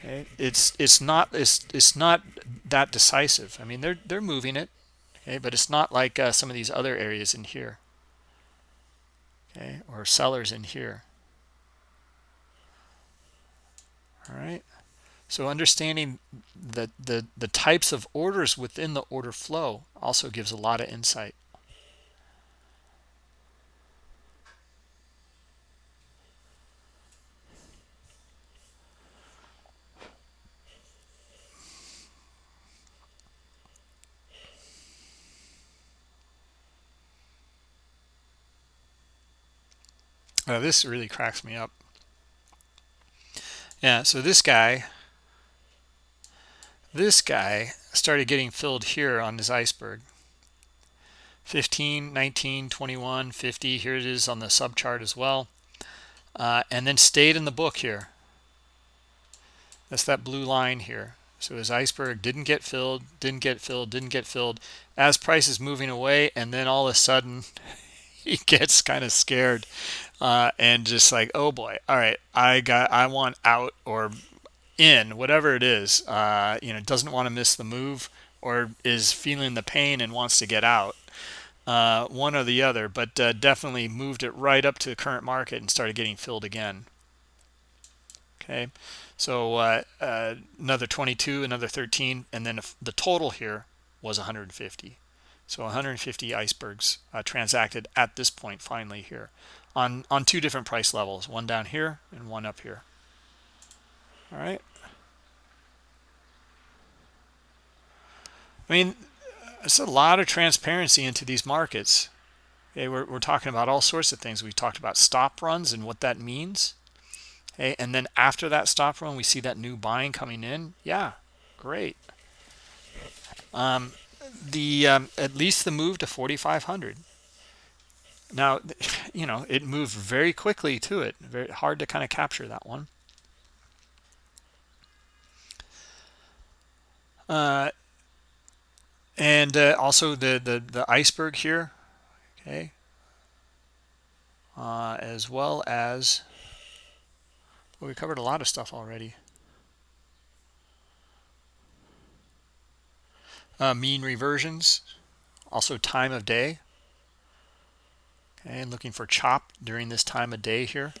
Okay it's it's not it's it's not that decisive. I mean they're they're moving it okay but it's not like uh, some of these other areas in here okay or sellers in here. All right so understanding the the the types of orders within the order flow also gives a lot of insight Now this really cracks me up. Yeah, so this guy, this guy started getting filled here on this iceberg. 15, 19, 21, 50, here it is on the sub chart as well. Uh, and then stayed in the book here. That's that blue line here. So his iceberg didn't get filled, didn't get filled, didn't get filled. As price is moving away, and then all of a sudden <laughs> he gets kind of scared uh, and just like, oh boy, all right, I got, I want out or in, whatever it is. Uh, you know, doesn't want to miss the move or is feeling the pain and wants to get out. Uh, one or the other, but uh, definitely moved it right up to the current market and started getting filled again. Okay, so uh, uh, another 22, another 13, and then the total here was 150. So 150 icebergs uh, transacted at this point finally here on, on two different price levels, one down here and one up here. All right. I mean, it's a lot of transparency into these markets. Okay, we're, we're talking about all sorts of things. We talked about stop runs and what that means. Okay, and then after that stop run, we see that new buying coming in. Yeah, great. Um, the um, at least the move to 4500 now <laughs> you know it moved very quickly to it very hard to kind of capture that one uh, and uh, also the, the the iceberg here okay uh, as well as well, we covered a lot of stuff already. Uh, mean reversions also time of day. Okay and looking for chop during this time of day here.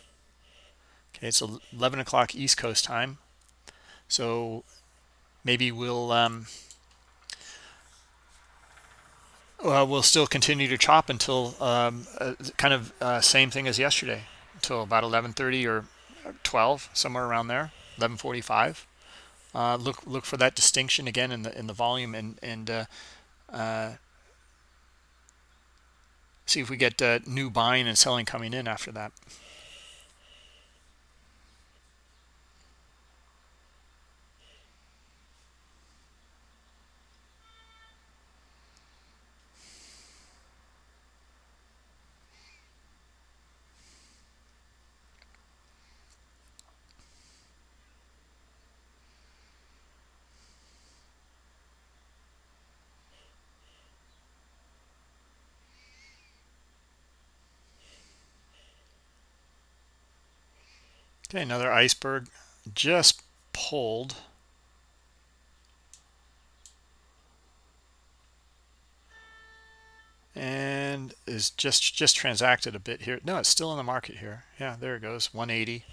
Okay, it's 11 o'clock East Coast time. So maybe we'll um, well, we'll still continue to chop until um, uh, kind of uh, same thing as yesterday, until about 11:30 or 12, somewhere around there, 11:45. Uh, look look for that distinction again in the in the volume and and uh, uh, see if we get uh, new buying and selling coming in after that. Okay, another iceberg just pulled. And is just just transacted a bit here. No, it's still in the market here. Yeah, there it goes, 180.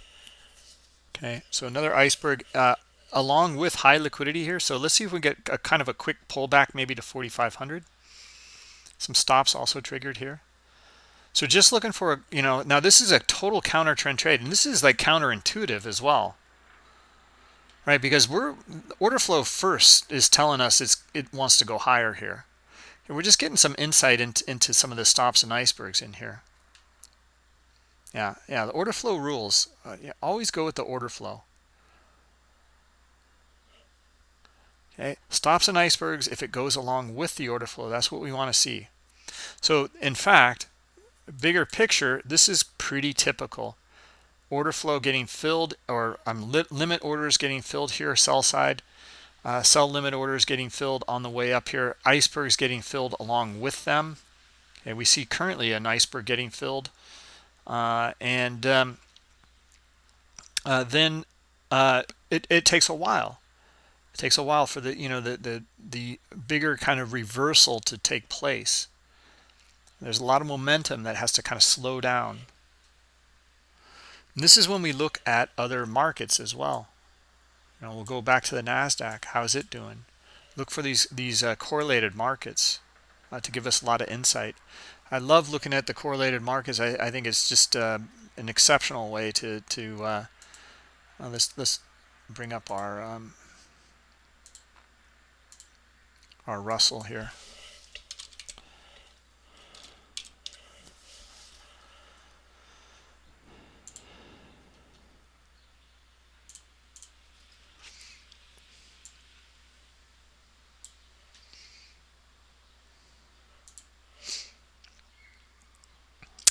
Okay, so another iceberg uh, along with high liquidity here. So let's see if we get a kind of a quick pullback maybe to 4,500. Some stops also triggered here. So just looking for, you know, now this is a total counter trend trade, and this is like counterintuitive as well, right? Because we're order flow first is telling us it's it wants to go higher here. And we're just getting some insight into, into some of the stops and icebergs in here. Yeah, yeah, the order flow rules. Uh, yeah, always go with the order flow. Okay, stops and icebergs, if it goes along with the order flow, that's what we want to see. So in fact, bigger picture, this is pretty typical. Order flow getting filled or um, li limit orders getting filled here, sell side. Uh, sell limit orders getting filled on the way up here. Icebergs getting filled along with them. Okay, we see currently an iceberg getting filled. Uh, and um, uh, then uh, it, it takes a while. It takes a while for the, you know, the, the, the bigger kind of reversal to take place. There's a lot of momentum that has to kind of slow down. And this is when we look at other markets as well. You know, we'll go back to the Nasdaq. How's it doing? Look for these these uh, correlated markets uh, to give us a lot of insight. I love looking at the correlated markets. I, I think it's just uh, an exceptional way to to uh, let's let's bring up our um, our Russell here.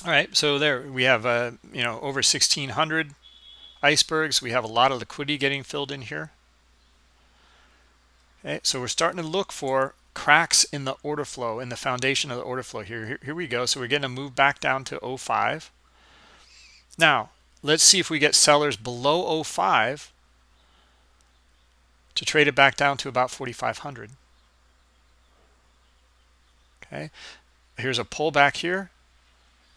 All right so there we have uh you know over 1600 icebergs. We have a lot of liquidity getting filled in here. Okay so we're starting to look for cracks in the order flow in the foundation of the order flow here. Here, here we go. So we're getting to move back down to 05 now let's see if we get sellers below 05 to trade it back down to about 4500 okay here's a pullback here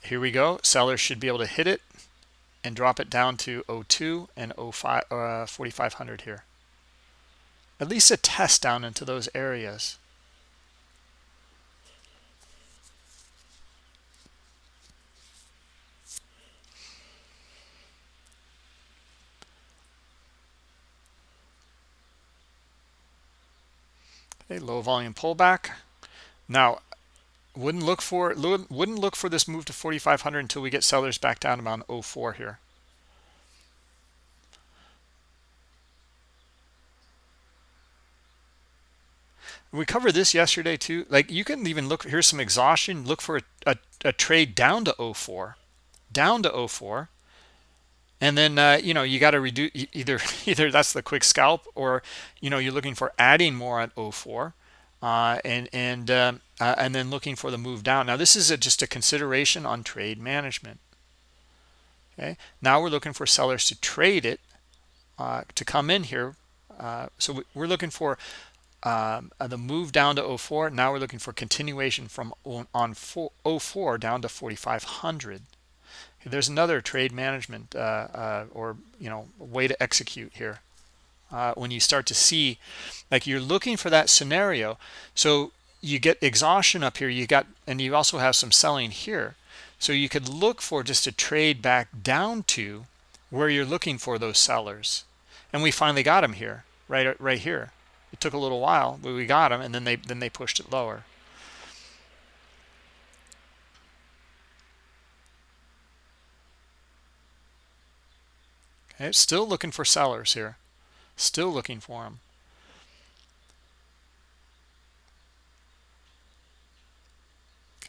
here we go. Sellers should be able to hit it and drop it down to 02 and 05 uh, 4500 here. At least a test down into those areas. Okay low volume pullback. Now wouldn't look for wouldn't look for this move to 4500 until we get sellers back down around 04 here. We covered this yesterday too. Like you can even look here's some exhaustion. Look for a, a, a trade down to 04 down to 04 and then uh, you know you got to reduce either <laughs> either that's the quick scalp or you know you're looking for adding more at 04 uh, and and um, uh, and then looking for the move down. Now this is a, just a consideration on trade management. Okay, now we're looking for sellers to trade it uh, to come in here. Uh, so we're looking for um, uh, the move down to 04. Now we're looking for continuation from on, on 04 down to 4,500. there's another trade management uh, uh, or you know way to execute here uh, when you start to see like you're looking for that scenario so you get exhaustion up here you got and you also have some selling here. So you could look for just a trade back down to where you're looking for those sellers. And we finally got them here right right here. It took a little while but we got them and then they then they pushed it lower. Okay still looking for sellers here. Still looking for them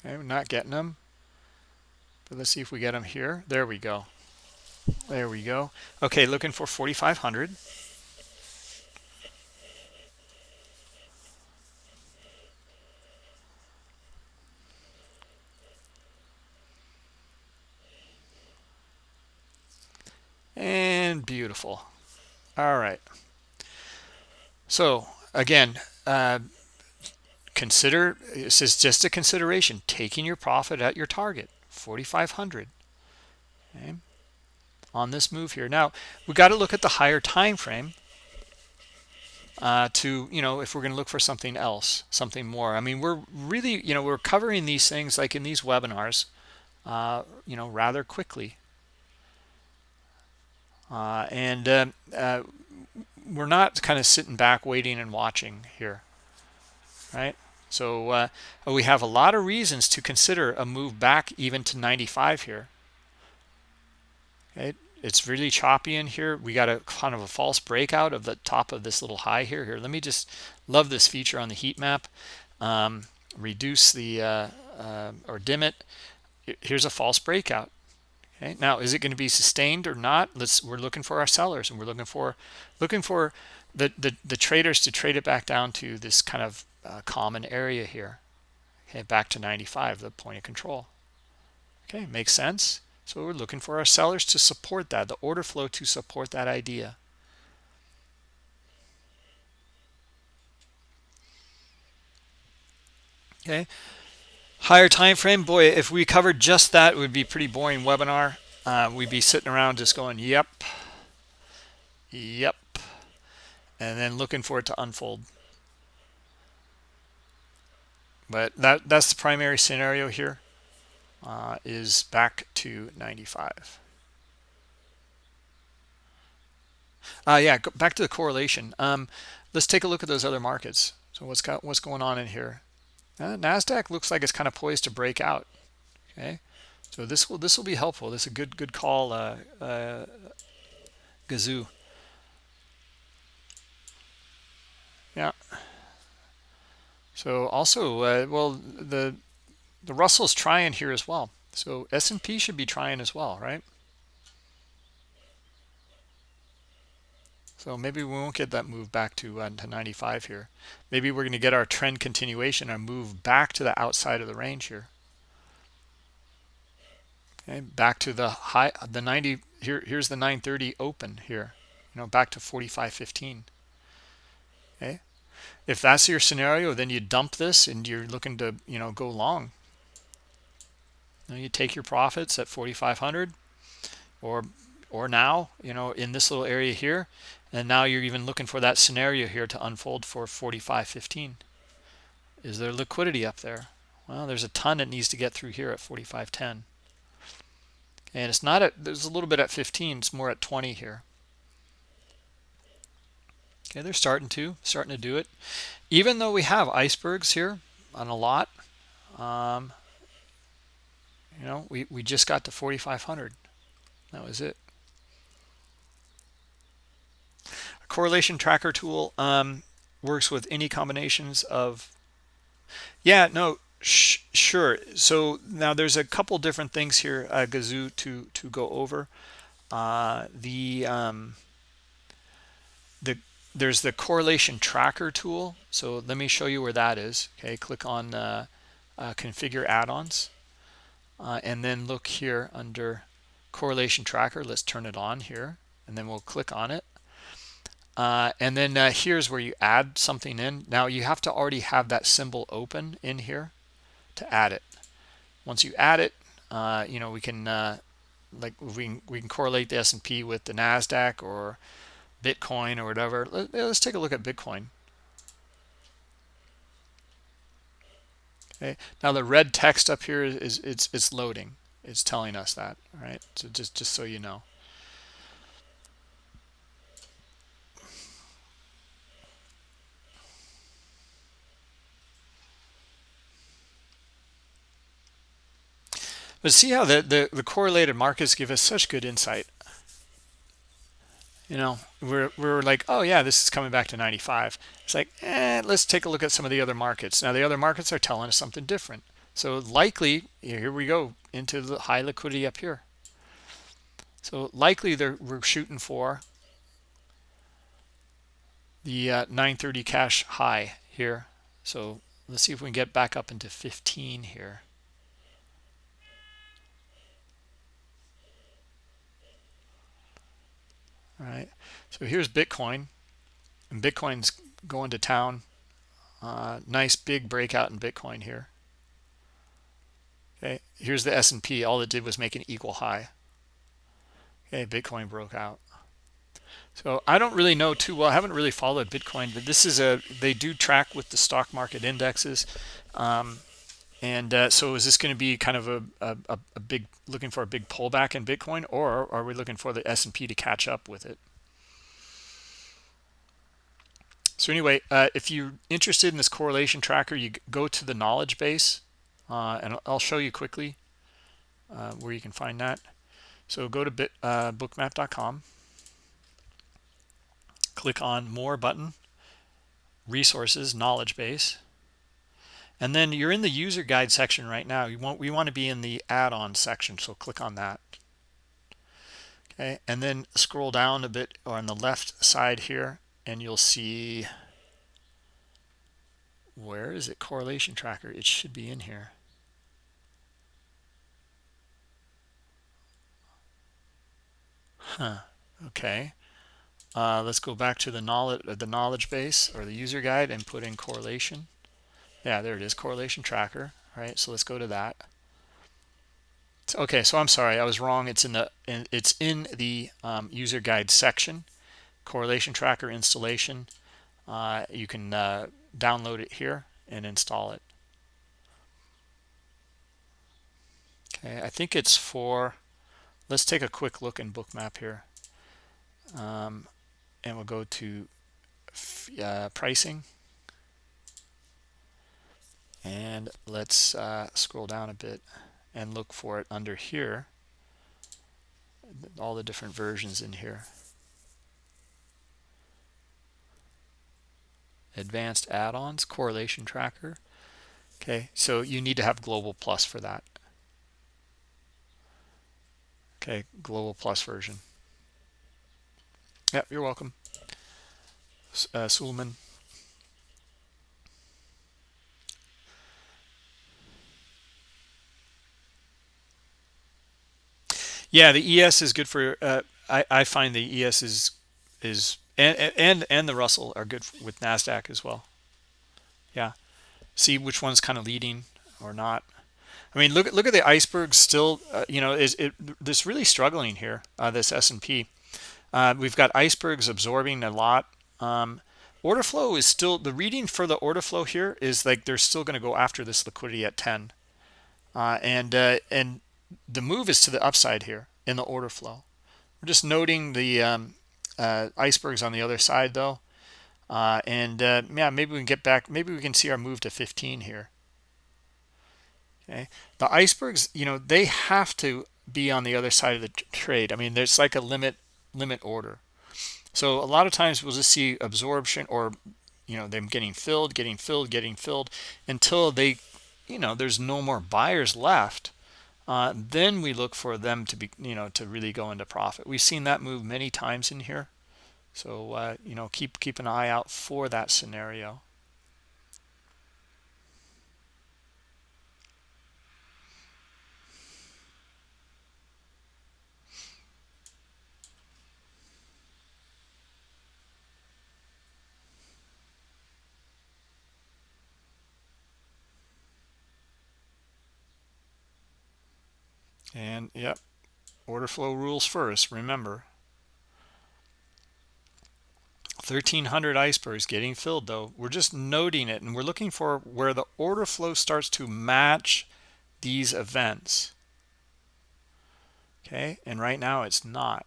okay we're not getting them but let's see if we get them here. There we go. There we go. Okay looking for 4500 and beautiful. All right. So again uh, consider this is just a consideration taking your profit at your target 4500 okay? On this move here. Now we got to look at the higher time frame uh, to you know if we're going to look for something else something more. I mean we're really you know we're covering these things like in these webinars uh, you know rather quickly. Uh, and uh, uh, we're not kind of sitting back waiting and watching here right so uh, we have a lot of reasons to consider a move back even to 95 here. Okay it's really choppy in here. We got a kind of a false breakout of the top of this little high here. Here let me just love this feature on the heat map. Um, reduce the uh, uh, or dim it. Here's a false breakout. Okay? Now is it going to be sustained or not? Let's we're looking for our sellers and we're looking for looking for the the, the traders to trade it back down to this kind of uh, common area here. Okay back to 95 the point of control. Okay makes sense. So we're looking for our sellers to support that the order flow to support that idea. Okay higher time frame boy if we covered just that it would be pretty boring webinar. Uh, we'd be sitting around just going yep yep and then looking for it to unfold but that that's the primary scenario here uh, is back to 95 uh, yeah back to the correlation um, let's take a look at those other markets so what's got what's going on in here uh, Nasdaq looks like it's kind of poised to break out. Okay, so this will this will be helpful. This is a good good call, uh, uh, Gazoo. Yeah. So also, uh, well, the the Russell's trying here as well. So S&P should be trying as well, right? So maybe we won't get that move back to, uh, to 95 here. Maybe we're going to get our trend continuation our move back to the outside of the range here. Okay, back to the high, the 90. Here, here's the 930 open here. You know, back to 45.15. Okay, if that's your scenario, then you dump this and you're looking to, you know, go long. Know, you take your profits at 4,500 or or now, you know, in this little area here, and now you're even looking for that scenario here to unfold for 45.15 is there liquidity up there? Well there's a ton that needs to get through here at 45.10 and it's not at there's a little bit at 15 it's more at 20 here okay they're starting to starting to do it. Even though we have icebergs here on a lot um, you know we, we just got to 4500 that was it. A correlation tracker tool um, works with any combinations of yeah no sure. So now there's a couple different things here uh, gazoo to to go over. Uh, the um, the there's the correlation tracker tool. So let me show you where that is. Okay click on uh, uh configure add-ons. Uh, and then look here under correlation tracker. Let's turn it on here and then we'll click on it. Uh, and then uh, here's where you add something in. Now you have to already have that symbol open in here to add it. Once you add it, uh, you know, we can like we can, we can correlate the S&P with the Nasdaq or Bitcoin or whatever. Let, us take a look at Bitcoin. Okay. Now the red text up here is, is it's it's loading. It's telling us that, right? So just just so you know. But see how the, the, the correlated markets give us such good insight. You know, we're, we're like, oh yeah, this is coming back to 95. It's like, eh, let's take a look at some of the other markets. Now the other markets are telling us something different. So likely, here we go into the high liquidity up here. So likely we're shooting for the uh, 930 cash high here. So let's see if we can get back up into 15 here. Right. So here's Bitcoin. And Bitcoin's going to town. Uh, nice big breakout in Bitcoin here. Okay. Here's the S&P. All it did was make an equal high. Okay. Bitcoin broke out. So I don't really know too well. I haven't really followed Bitcoin, but this is a, they do track with the stock market indexes. Um, and uh, so is this going to be kind of a, a, a, big, looking for a big pullback in Bitcoin, or are we looking for the S&P to catch up with it? So anyway, uh, if you're interested in this correlation tracker, you go to the knowledge base, uh, and I'll show you quickly uh, where you can find that. So go to bit, uh, bookmap.com, click on More button, Resources, Knowledge Base and then you're in the user guide section right now. You want we want to be in the add-on section so click on that. Okay and then scroll down a bit on the left side here and you'll see where is it? Correlation tracker. It should be in here. Huh okay. Uh, let's go back to the knowledge the knowledge base or the user guide and put in correlation yeah there it is correlation tracker all right? So let's go to that. Okay so i'm sorry i was wrong. It's in the in, it's in the um, user guide section. Correlation tracker installation. Uh, you can uh, download it here and install it. Okay i think it's for let's take a quick look in bookmap here. Um, and we'll go to uh, pricing and let's uh, scroll down a bit and look for it under here. All the different versions in here. Advanced add-ons correlation tracker. Okay so you need to have global plus for that. Okay global plus version. Yep you're welcome. Uh, Yeah, the ES is good for. Uh, I I find the ES is is and and and the Russell are good with Nasdaq as well. Yeah, see which one's kind of leading or not. I mean, look at look at the iceberg. Still, uh, you know, is it this really struggling here? Uh, this S and P. Uh, we've got icebergs absorbing a lot. Um, order flow is still the reading for the order flow here is like they're still going to go after this liquidity at 10 uh, and uh, and the move is to the upside here in the order flow. We're just noting the um, uh, icebergs on the other side though. Uh, and uh, yeah, maybe we can get back, maybe we can see our move to 15 here. Okay. The icebergs, you know, they have to be on the other side of the trade. I mean, there's like a limit limit order. So a lot of times we'll just see absorption or, you know, them getting filled, getting filled, getting filled until they, you know, there's no more buyers left uh, then we look for them to be you know to really go into profit. We've seen that move many times in here. So uh, you know keep keep an eye out for that scenario and yep order flow rules first remember. 1300 icebergs getting filled though. We're just noting it and we're looking for where the order flow starts to match these events. Okay and right now it's not.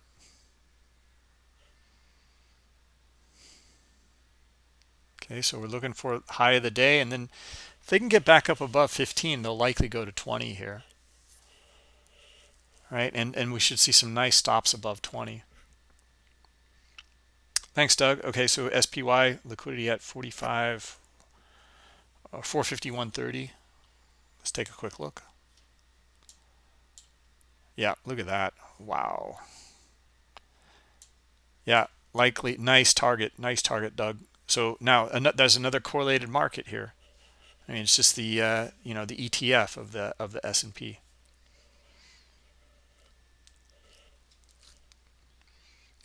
Okay so we're looking for high of the day and then if they can get back up above 15 they'll likely go to 20 here right? And and we should see some nice stops above 20 thanks doug. Okay so spy liquidity at 45 uh, 451.30 let's take a quick look. Yeah look at that. Wow. Yeah likely nice target nice target doug. So now there's another correlated market here. I mean it's just the uh, you know the etf of the of the s&p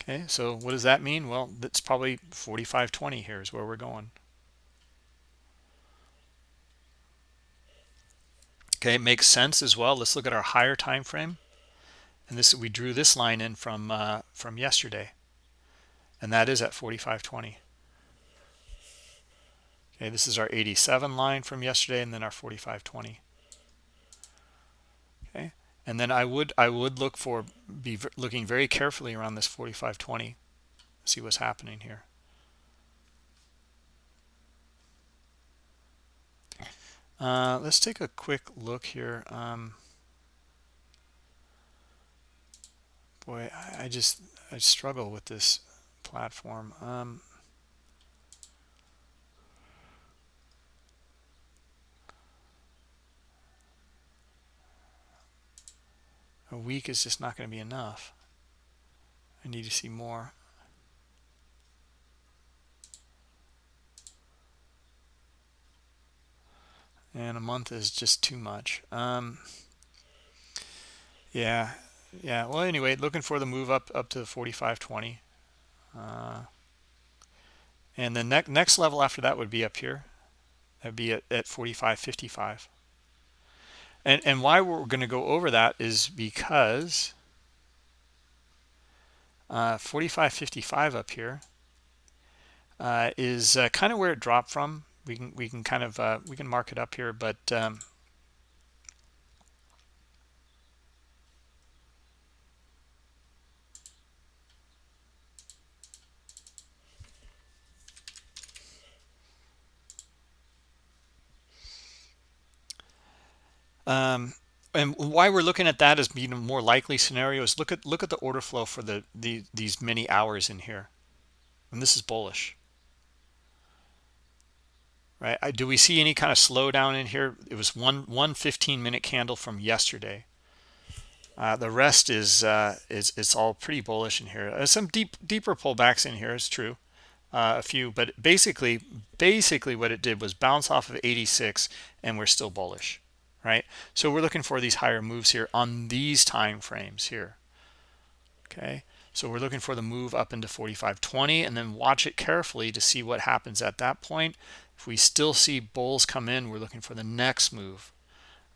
okay so what does that mean? Well that's probably 4520 here is where we're going. Okay makes sense as well. Let's look at our higher time frame. And this we drew this line in from uh, from yesterday. And that is at 4520 okay this is our 87 line from yesterday and then our 4520 okay and then I would I would look for be looking very carefully around this 4520 see what's happening here. Uh, let's take a quick look here um, boy I, I, just I struggle with this platform. Um, a week is just not going to be enough. I need to see more. And a month is just too much. Um, yeah yeah. Well anyway looking for the move up up to the 4520 uh, and the next next level after that would be up here. That'd be at, at 4555 and and why we're going to go over that is because uh, 4555 up here uh, is uh, kind of where it dropped from. We can we can kind of uh, we can mark it up here but um, Um, and why we're looking at that as being a more likely scenario is look at look at the order flow for the, the these many hours in here. And this is bullish. Right? I, do we see any kind of slowdown in here? It was one one 15 minute candle from yesterday. Uh, the rest is uh, is it's all pretty bullish in here. There's some deep deeper pullbacks in here is true. Uh, a few but basically basically what it did was bounce off of 86 and we're still bullish right? So we're looking for these higher moves here on these time frames here okay? So we're looking for the move up into 4520 and then watch it carefully to see what happens at that point. If we still see bulls come in we're looking for the next move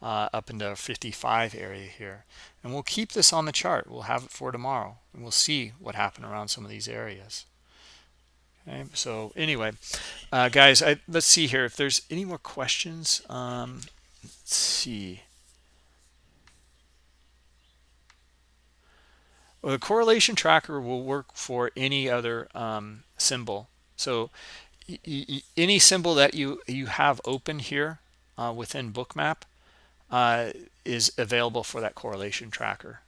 uh, up into 55 area here. And we'll keep this on the chart. We'll have it for tomorrow and we'll see what happened around some of these areas okay? So anyway uh, guys I, let's see here. If there's any more questions um, let's see. Well, the correlation tracker will work for any other um, symbol. So any symbol that you you have open here uh, within bookmap uh, is available for that correlation tracker.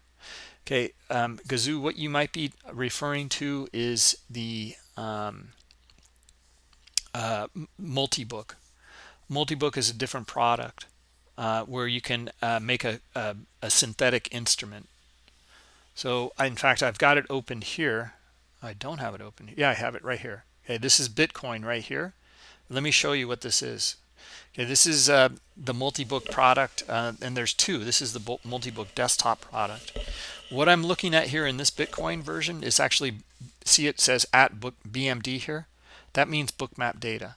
Okay um, Gazoo what you might be referring to is the um, uh, multi-book. Multi-book is a different product uh, where you can uh, make a, a, a, synthetic instrument. So in fact, I've got it open here. I don't have it open. Yeah, I have it right here. Okay, this is Bitcoin right here. Let me show you what this is. Okay, this is uh, the multi-book product, uh, and there's two. This is the multi-book desktop product. What I'm looking at here in this Bitcoin version is actually, see it says at book BMD here. That means bookmap data.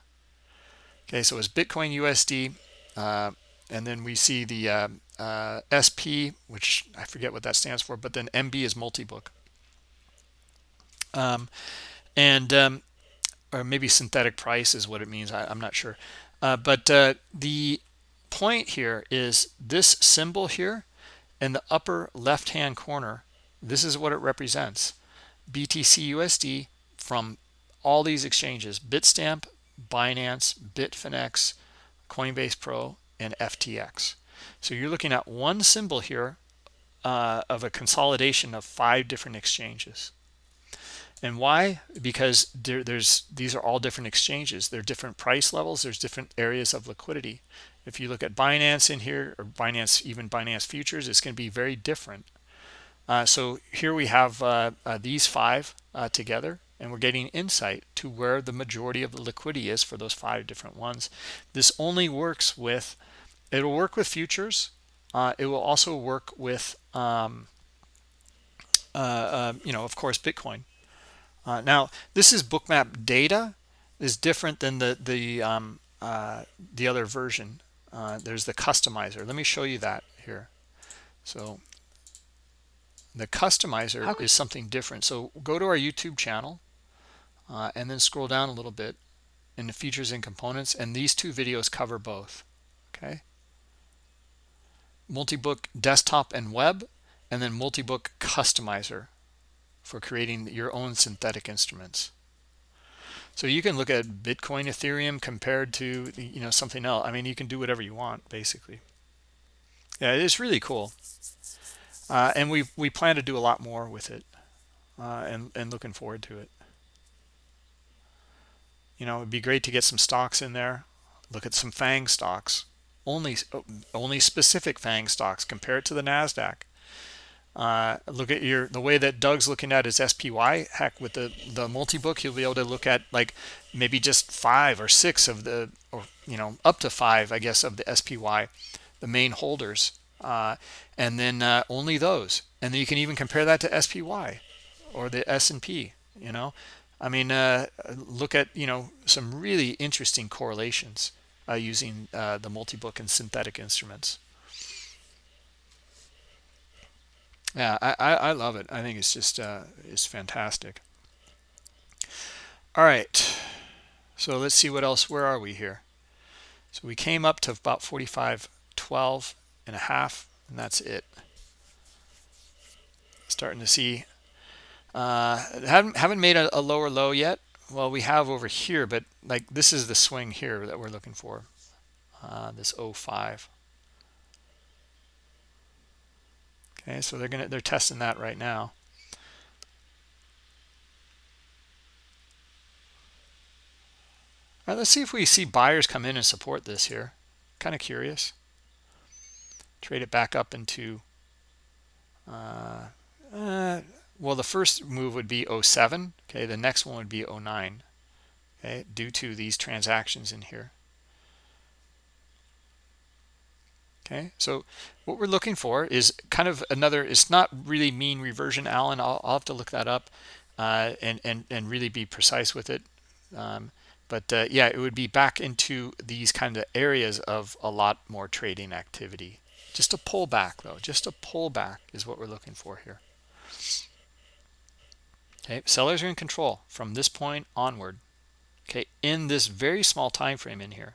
Okay, so it's Bitcoin USD, uh, and then we see the uh, uh, SP, which I forget what that stands for, but then MB is multi-book. Um, and um, or maybe synthetic price is what it means. I, am not sure. Uh, but uh, the point here is this symbol here in the upper left hand corner, this is what it represents. BTC USD from all these exchanges, Bitstamp, Binance, Bitfinex, Coinbase Pro, and FTX. So you're looking at one symbol here uh, of a consolidation of five different exchanges. And why? Because there, there's these are all different exchanges. They're different price levels. There's different areas of liquidity. If you look at Binance in here, or Binance, even Binance futures, it's going to be very different. Uh, so here we have uh, uh, these five uh, together, and we're getting insight to where the majority of the liquidity is for those five different ones. This only works with, it'll work with futures. Uh, it will also work with, um, uh, you know, of course, Bitcoin. Uh, now, this is bookmap data is different than the the um, uh, the other version. Uh, there's the customizer. Let me show you that here. So the customizer is something different. So go to our YouTube channel uh, and then scroll down a little bit in the features and components. And these two videos cover both. Okay. Multi-book desktop and web, and then multi-book customizer for creating your own synthetic instruments. So you can look at Bitcoin, Ethereum compared to you know something else. I mean, you can do whatever you want basically. Yeah, it's really cool, uh, and we we plan to do a lot more with it, uh, and and looking forward to it. You know, it'd be great to get some stocks in there. Look at some FANG stocks, only only specific FANG stocks. Compare it to the Nasdaq. Uh, look at your the way that Doug's looking at his SPY. Heck, with the the multi book, he'll be able to look at like maybe just five or six of the, or you know, up to five, I guess, of the SPY, the main holders, uh, and then uh, only those. And then you can even compare that to SPY or the S&P. You know, I mean, uh, look at you know some really interesting correlations uh, using uh, the multi book and synthetic instruments. yeah I, I love it. I think it's just uh it's fantastic. All right. So let's see what else where are we here? So we came up to about 45 12 and a half and that's it. Starting to see uh haven't haven't made a, a lower low yet. Well we have over here but like this is the swing here that we're looking for. Uh this 05 okay so they're gonna they're testing that right now. All right let's see if we see buyers come in and support this here. Kind of curious. Trade it back up into uh, uh, well the first move would be 07 okay? The next one would be 09 okay? Due to these transactions in here. Okay so what we're looking for is kind of another it's not really mean reversion alan. I'll, I'll have to look that up uh, and and and really be precise with it. Um, but uh, yeah it would be back into these kind of areas of a lot more trading activity. Just a pullback though. Just a pullback is what we're looking for here okay sellers are in control from this point onward okay in this very small time frame in here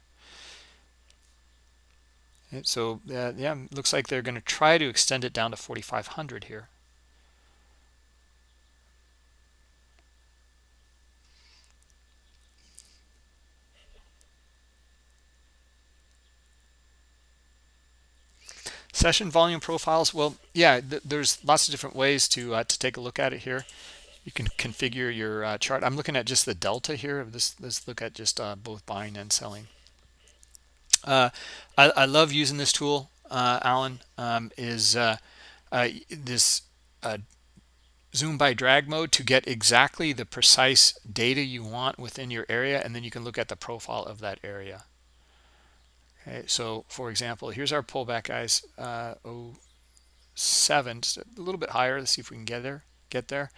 so uh, yeah, looks like they're going to try to extend it down to 4,500 here. Session volume profiles. Well, yeah, th there's lots of different ways to uh, to take a look at it here. You can configure your uh, chart. I'm looking at just the delta here. This, let's look at just uh, both buying and selling. Uh, I, I, love using this tool, uh, Alan, um, is uh, this zoom by drag mode to get exactly the precise data you want within your area, and then you can look at the profile of that area. Okay, so for example, here's our pullback, guys. Uh, 07, just a little bit higher. Let's see if we can get there. Get there.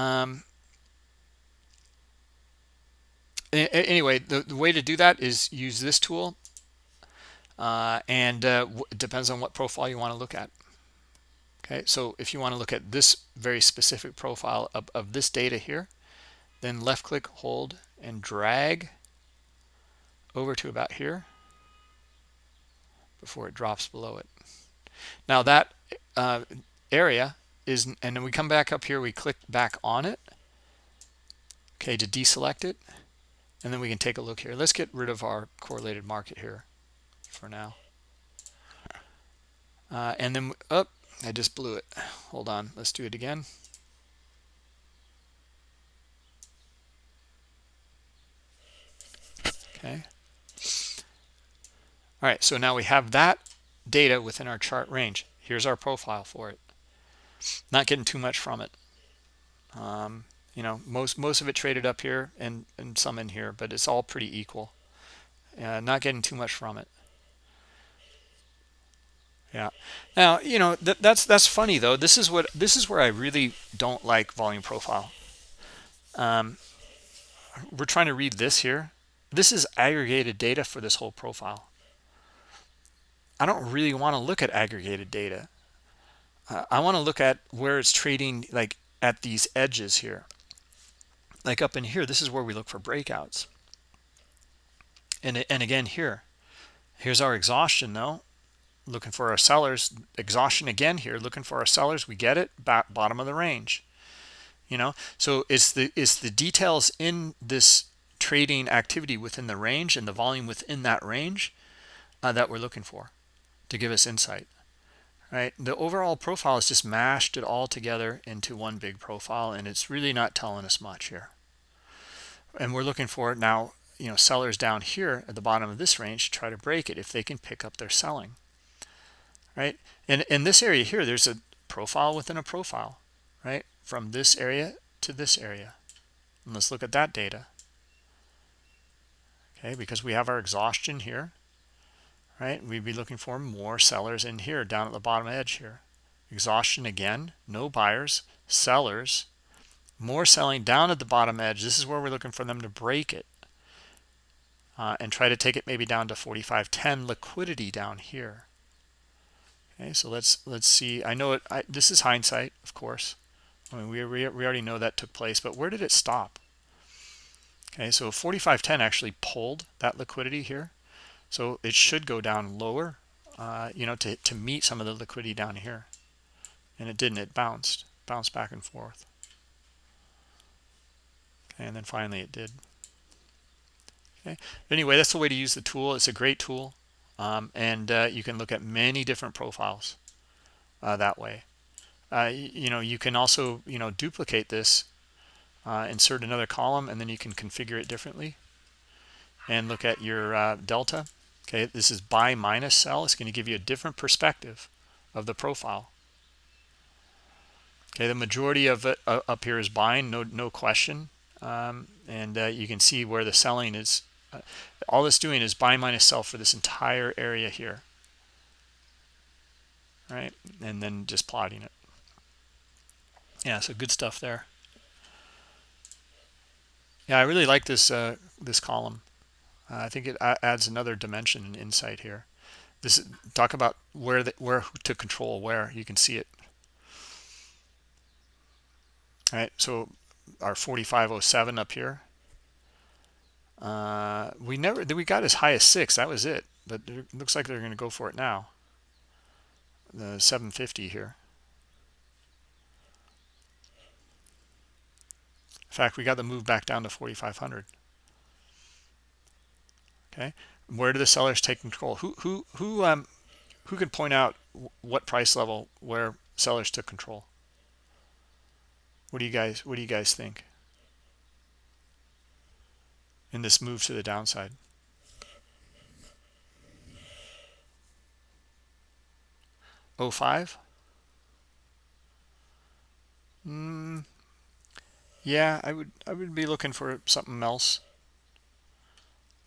Um, anyway, the, the way to do that is use this tool uh, and uh, it depends on what profile you want to look at. Okay so if you want to look at this very specific profile of, of this data here then left click hold and drag over to about here before it drops below it. Now that uh, area is and then we come back up here we click back on it. Okay to deselect it. And then we can take a look here. Let's get rid of our correlated market here for now. Uh, and then up oh, I just blew it. Hold on let's do it again. Okay. All right so now we have that data within our chart range. Here's our profile for it not getting too much from it. Um, you know most most of it traded up here and and some in here but it's all pretty equal. Uh, not getting too much from it. Yeah. Now you know that that's that's funny though. This is what this is where i really don't like volume profile. Um we're trying to read this here. This is aggregated data for this whole profile. I don't really want to look at aggregated data uh, i want to look at where it's trading like at these edges here. Like up in here this is where we look for breakouts. And and again here. Here's our exhaustion though. Looking for our sellers exhaustion again here. Looking for our sellers we get it bottom of the range. You know? So it's the it's the details in this trading activity within the range and the volume within that range uh, that we're looking for to give us insight right? The overall profile is just mashed it all together into one big profile and it's really not telling us much here. And we're looking for now you know sellers down here at the bottom of this range to try to break it if they can pick up their selling right? And in this area here there's a profile within a profile right? From this area to this area. And let's look at that data. Okay because we have our exhaustion here right? We'd be looking for more sellers in here down at the bottom edge here. Exhaustion again no buyers sellers. More selling down at the bottom edge. This is where we're looking for them to break it uh, and try to take it maybe down to 45.10 liquidity down here. Okay so let's let's see. I know it I, this is hindsight of course. I mean we, we, we already know that took place but where did it stop? Okay so 45.10 actually pulled that liquidity here so it should go down lower, uh, you know, to, to meet some of the liquidity down here. And it didn't, it bounced, bounced back and forth. Okay, and then finally it did. Okay, anyway, that's the way to use the tool. It's a great tool. Um, and uh, you can look at many different profiles uh, that way. Uh, you know, you can also, you know, duplicate this, uh, insert another column, and then you can configure it differently and look at your uh, delta okay this is buy minus sell it's going to give you a different perspective of the profile. Okay the majority of it uh, up here is buying no no question. Um, and uh, you can see where the selling is. Uh, all it's doing is buy minus sell for this entire area here. Right? And then just plotting it. Yeah so good stuff there. Yeah i really like this uh, this column uh, I think it adds another dimension and insight here. This talk about where the, where to control where you can see it. All right, so our 4507 up here. Uh, we never we got as high as six. That was it, but it looks like they're going to go for it now. The 750 here. In fact, we got the move back down to 4500 okay? Where do the sellers take control? Who who who um who can point out what price level where sellers took control? What do you guys what do you guys think? In this move to the downside. Oh five. Mm, yeah, I would I would be looking for something else.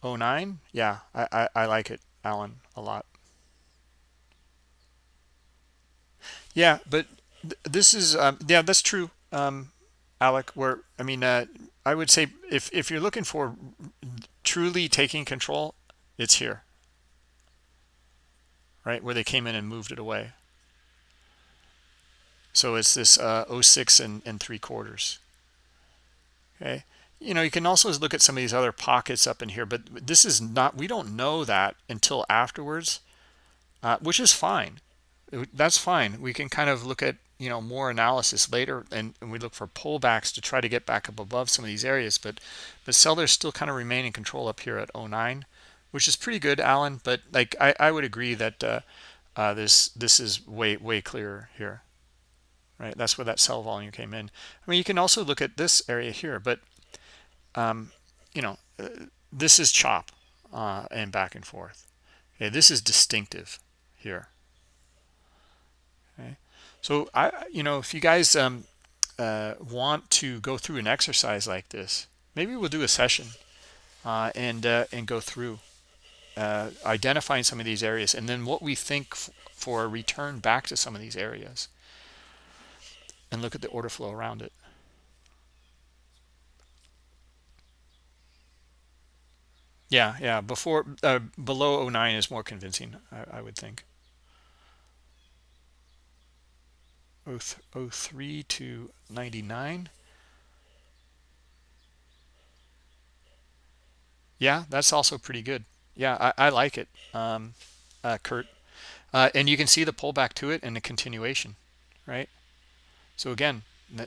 09 yeah I, I, I like it alan a lot. Yeah but th this is um, yeah that's true um alec where i mean uh i would say if if you're looking for truly taking control it's here. Right where they came in and moved it away. So it's this uh, 06 and, and three quarters. Okay you know you can also look at some of these other pockets up in here but this is not we don't know that until afterwards uh, which is fine. That's fine. We can kind of look at you know more analysis later and, and, we look for pullbacks to try to get back up above some of these areas but but sellers still kind of remain in control up here at 09 which is pretty good alan but like i i would agree that uh, uh, this this is way way clearer here. Right? That's where that sell volume came in. I mean you can also look at this area here but um you know uh, this is chop uh and back and forth. Okay this is distinctive here. Okay so i you know if you guys um uh want to go through an exercise like this maybe we'll do a session uh and uh and go through uh identifying some of these areas and then what we think for a return back to some of these areas and look at the order flow around it yeah yeah before uh, below 09 is more convincing I, I would think. 03 to 99 yeah that's also pretty good. Yeah i, I like it um, uh, kurt. Uh, and you can see the pullback to it and the continuation right? So again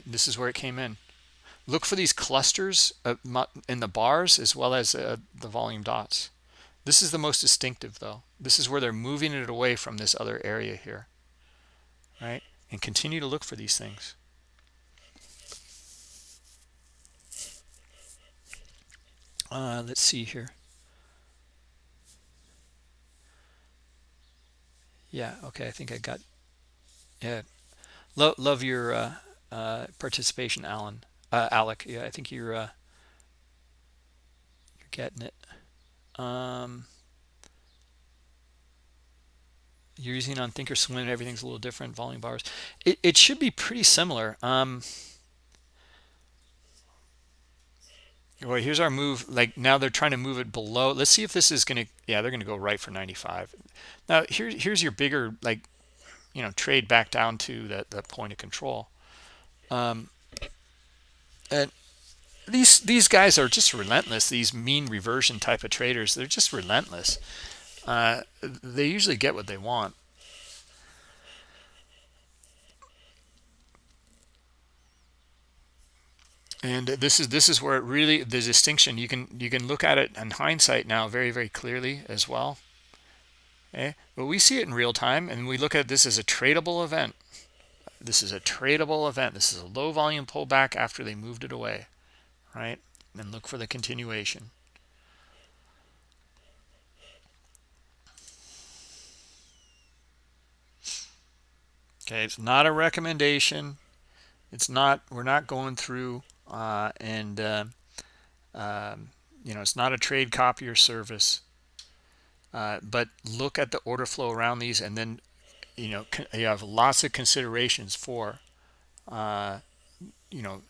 this is where it came in look for these clusters in the bars as well as uh, the volume dots. This is the most distinctive though. This is where they're moving it away from this other area here right? And continue to look for these things. Uh, let's see here. Yeah okay i think i got yeah. Lo love your uh, uh, participation alan uh, alec yeah i think you're uh, you're getting it. Um you're using on thinkorswim everything's a little different volume bars. It, it should be pretty similar um. Well here's our move like now they're trying to move it below. Let's see if this is gonna yeah they're gonna go right for 95 now here, here's your bigger like you know trade back down to that that point of control. Um and these these guys are just relentless these mean reversion type of traders they're just relentless uh, they usually get what they want. And this is this is where it really the distinction you can you can look at it in hindsight now very very clearly as well. Okay, but we see it in real time and we look at this as a tradable event. This is a tradable event. This is a low volume pullback after they moved it away, right? And look for the continuation. okay it's not a recommendation it's not we're not going through uh, and uh, um, you know it's not a trade copy or service uh, but look at the order flow around these and then you know you have lots of considerations for uh, you know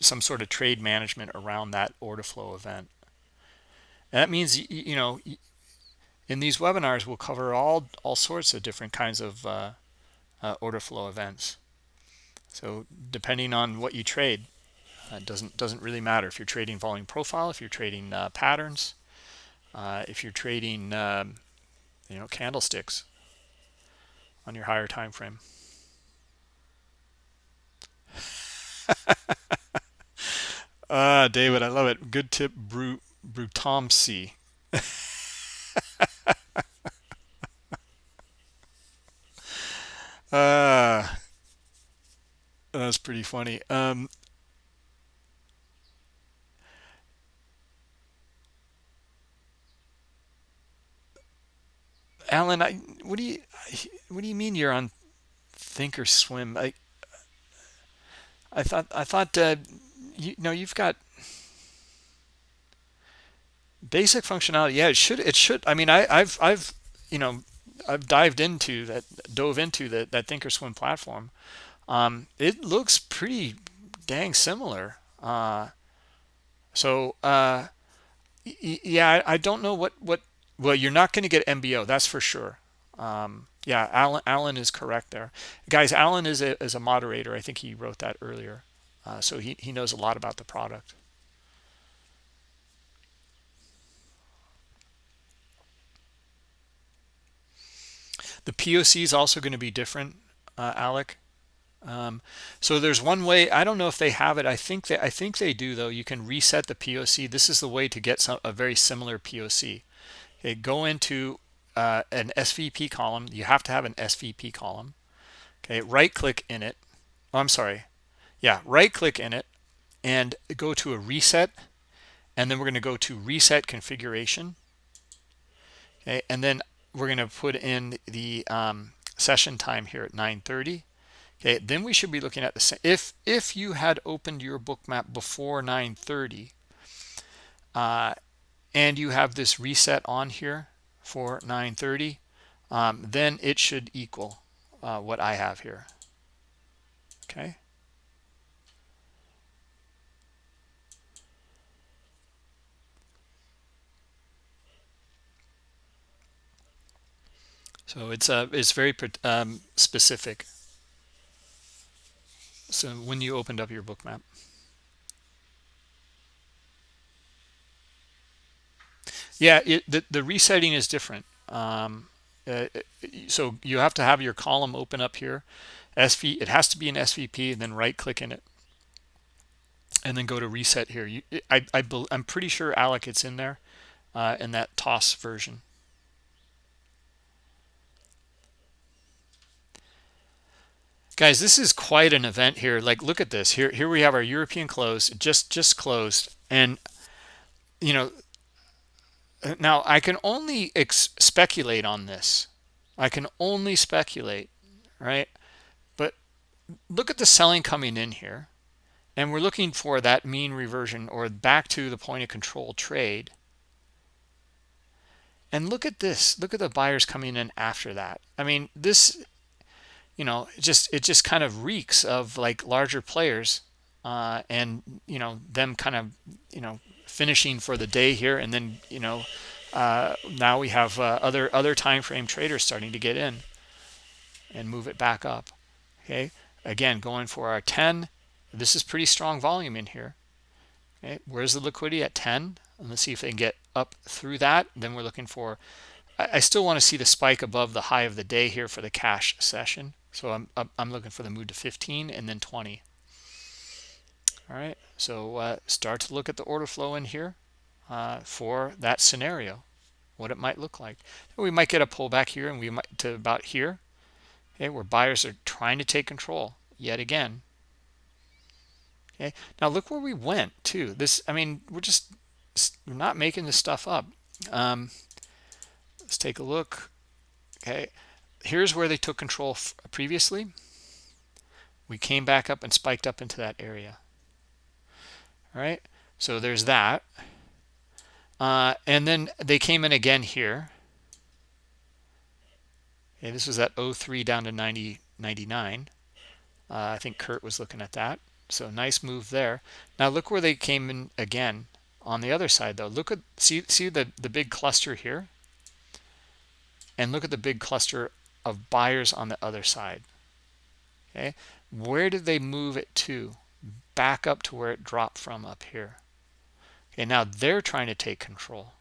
some sort of trade management around that order flow event and that means you know in these webinars we'll cover all all sorts of different kinds of uh, uh, order flow events. So depending on what you trade, uh, doesn't doesn't really matter if you're trading volume profile, if you're trading uh, patterns, uh, if you're trading um, you know candlesticks on your higher time frame. <laughs> Ah, David, I love it. Good tip, Brut Brutomsi. Uh, <laughs> that's pretty funny. Um, Alan, I what do you what do you mean you're on Thinkorswim? I I thought I thought uh, you know you've got basic functionality. Yeah, it should it should. I mean, I I've I've you know I've dived into that, dove into that that Thinkorswim platform. Um, it looks pretty dang similar. Uh, so uh, yeah, I, I, don't know what what. Well, you're not going to get MBO, that's for sure. um, yeah alan alan is correct there. Guys alan is a, is a moderator. I think he wrote that earlier. Uh, so he, he knows a lot about the product. The poc is also going to be different uh, alec. Um, so there's one way i don't know if they have it. I think they i think they do though. You can reset the poc this is the way to get some a very similar poc okay go into uh, an svp column. You have to have an svp column. Okay right click in it. Oh, i'm sorry. Yeah right click in it and go to a reset. And then we're going to go to reset configuration. Okay and then we're going to put in the um, session time here at 930 okay then we should be looking at the same. if if you had opened your bookmap before 930 uh, and you have this reset on here for 930 um, then it should equal uh, what I have here. Okay? So it's uh it's very um, specific. So when you opened up your bookmap yeah it, the, the resetting is different. Um, uh, so you have to have your column open up here sv it has to be an svp and then right click in it and then go to reset here. You i, I i'm pretty sure alec it's in there uh, in that toss version. Guys this is quite an event here. Like look at this. Here here we have our european close just just closed and you know now i can only speculate on this. I can only speculate right? But look at the selling coming in here and we're looking for that mean reversion or back to the point of control trade. And look at this. Look at the buyers coming in after that. I mean this you know just it just kind of reeks of like larger players uh, and you know them kind of you know finishing for the day here and then you know uh, now we have uh, other other time frame traders starting to get in and move it back up okay? Again going for our 10 this is pretty strong volume in here. Okay where's the liquidity at 10 let's see if they can get up through that. Then we're looking for I still want to see the spike above the high of the day here for the cash session. So I'm, I'm looking for the move to 15 and then 20. All right, so uh, start to look at the order flow in here uh, for that scenario, what it might look like. We might get a pullback here and we might to about here, okay, where buyers are trying to take control yet again. Okay, now look where we went too. This, I mean, we're just we're not making this stuff up. Um, let's take a look. Okay, here's where they took control previously we came back up and spiked up into that area right? So there's that. Uh, and then they came in again here. Okay this was at 03 down to 90 99 uh, i think kurt was looking at that. So nice move there. Now look where they came in again on the other side though. Look at see see the the big cluster here? And look at the big cluster of buyers on the other side. Okay where did they move it to back up to where it dropped from up here. Okay now they're trying to take control.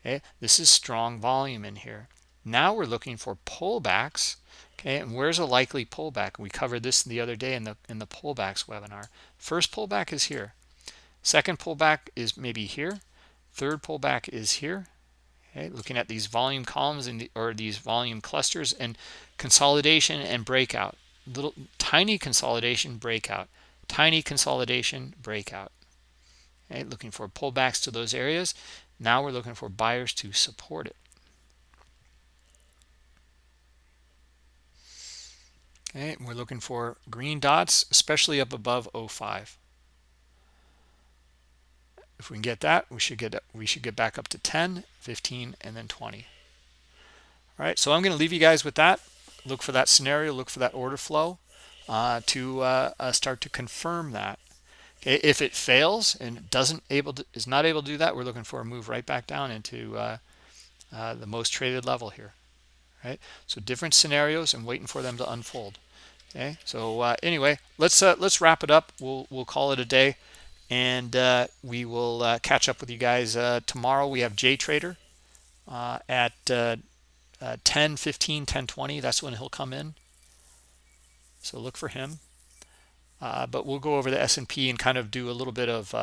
Okay this is strong volume in here. Now we're looking for pullbacks. Okay and where's a likely pullback? We covered this the other day in the in the pullbacks webinar. First pullback is here. Second pullback is maybe here. Third pullback is here. Okay looking at these volume columns the, or these volume clusters and consolidation and breakout little tiny consolidation breakout tiny consolidation breakout. Okay looking for pullbacks to those areas. Now we're looking for buyers to support it. Okay we're looking for green dots especially up above 05 if we can get that we should get we should get back up to 10 15 and then 20 all right so i'm going to leave you guys with that look for that scenario look for that order flow uh, to uh, uh, start to confirm that. Okay if it fails and doesn't able to is not able to do that we're looking for a move right back down into uh, uh, the most traded level here right? So different scenarios and waiting for them to unfold okay? So uh, anyway let's let's wrap it up. We'll we'll call it a day and we will catch up with you guys tomorrow. We have J Trader uh, 10 15 10 20 that's when he'll come in. So look for him. But we'll go over the S&P and kind of do a little bit of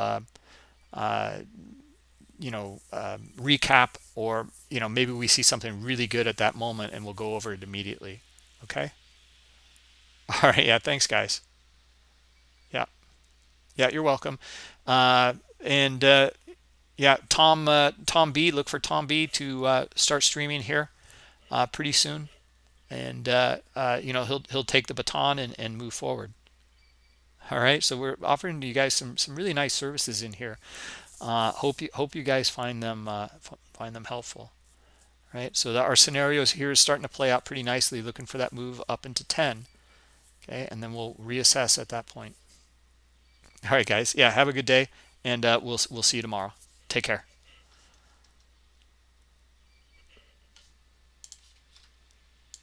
you know um, recap or you know maybe we see something really good at that moment and we'll go over it immediately. Okay? <laughs> All right. Yeah. Thanks guys. Yeah. Yeah. You're welcome. Uh, and uh, yeah. Tom uh, tom b look for tom b to uh, start streaming here uh, pretty soon. And uh, you know he'll he'll take the baton and, and move forward. All right. So we're offering you guys some some really nice services in here. Hope you hope you guys find them find them helpful. Right. So our scenarios here is starting to play out pretty nicely looking for that move up into 10 okay. And then we'll reassess at that point. All right guys. Yeah. Have a good day. And uh, we'll we'll see you tomorrow. Take care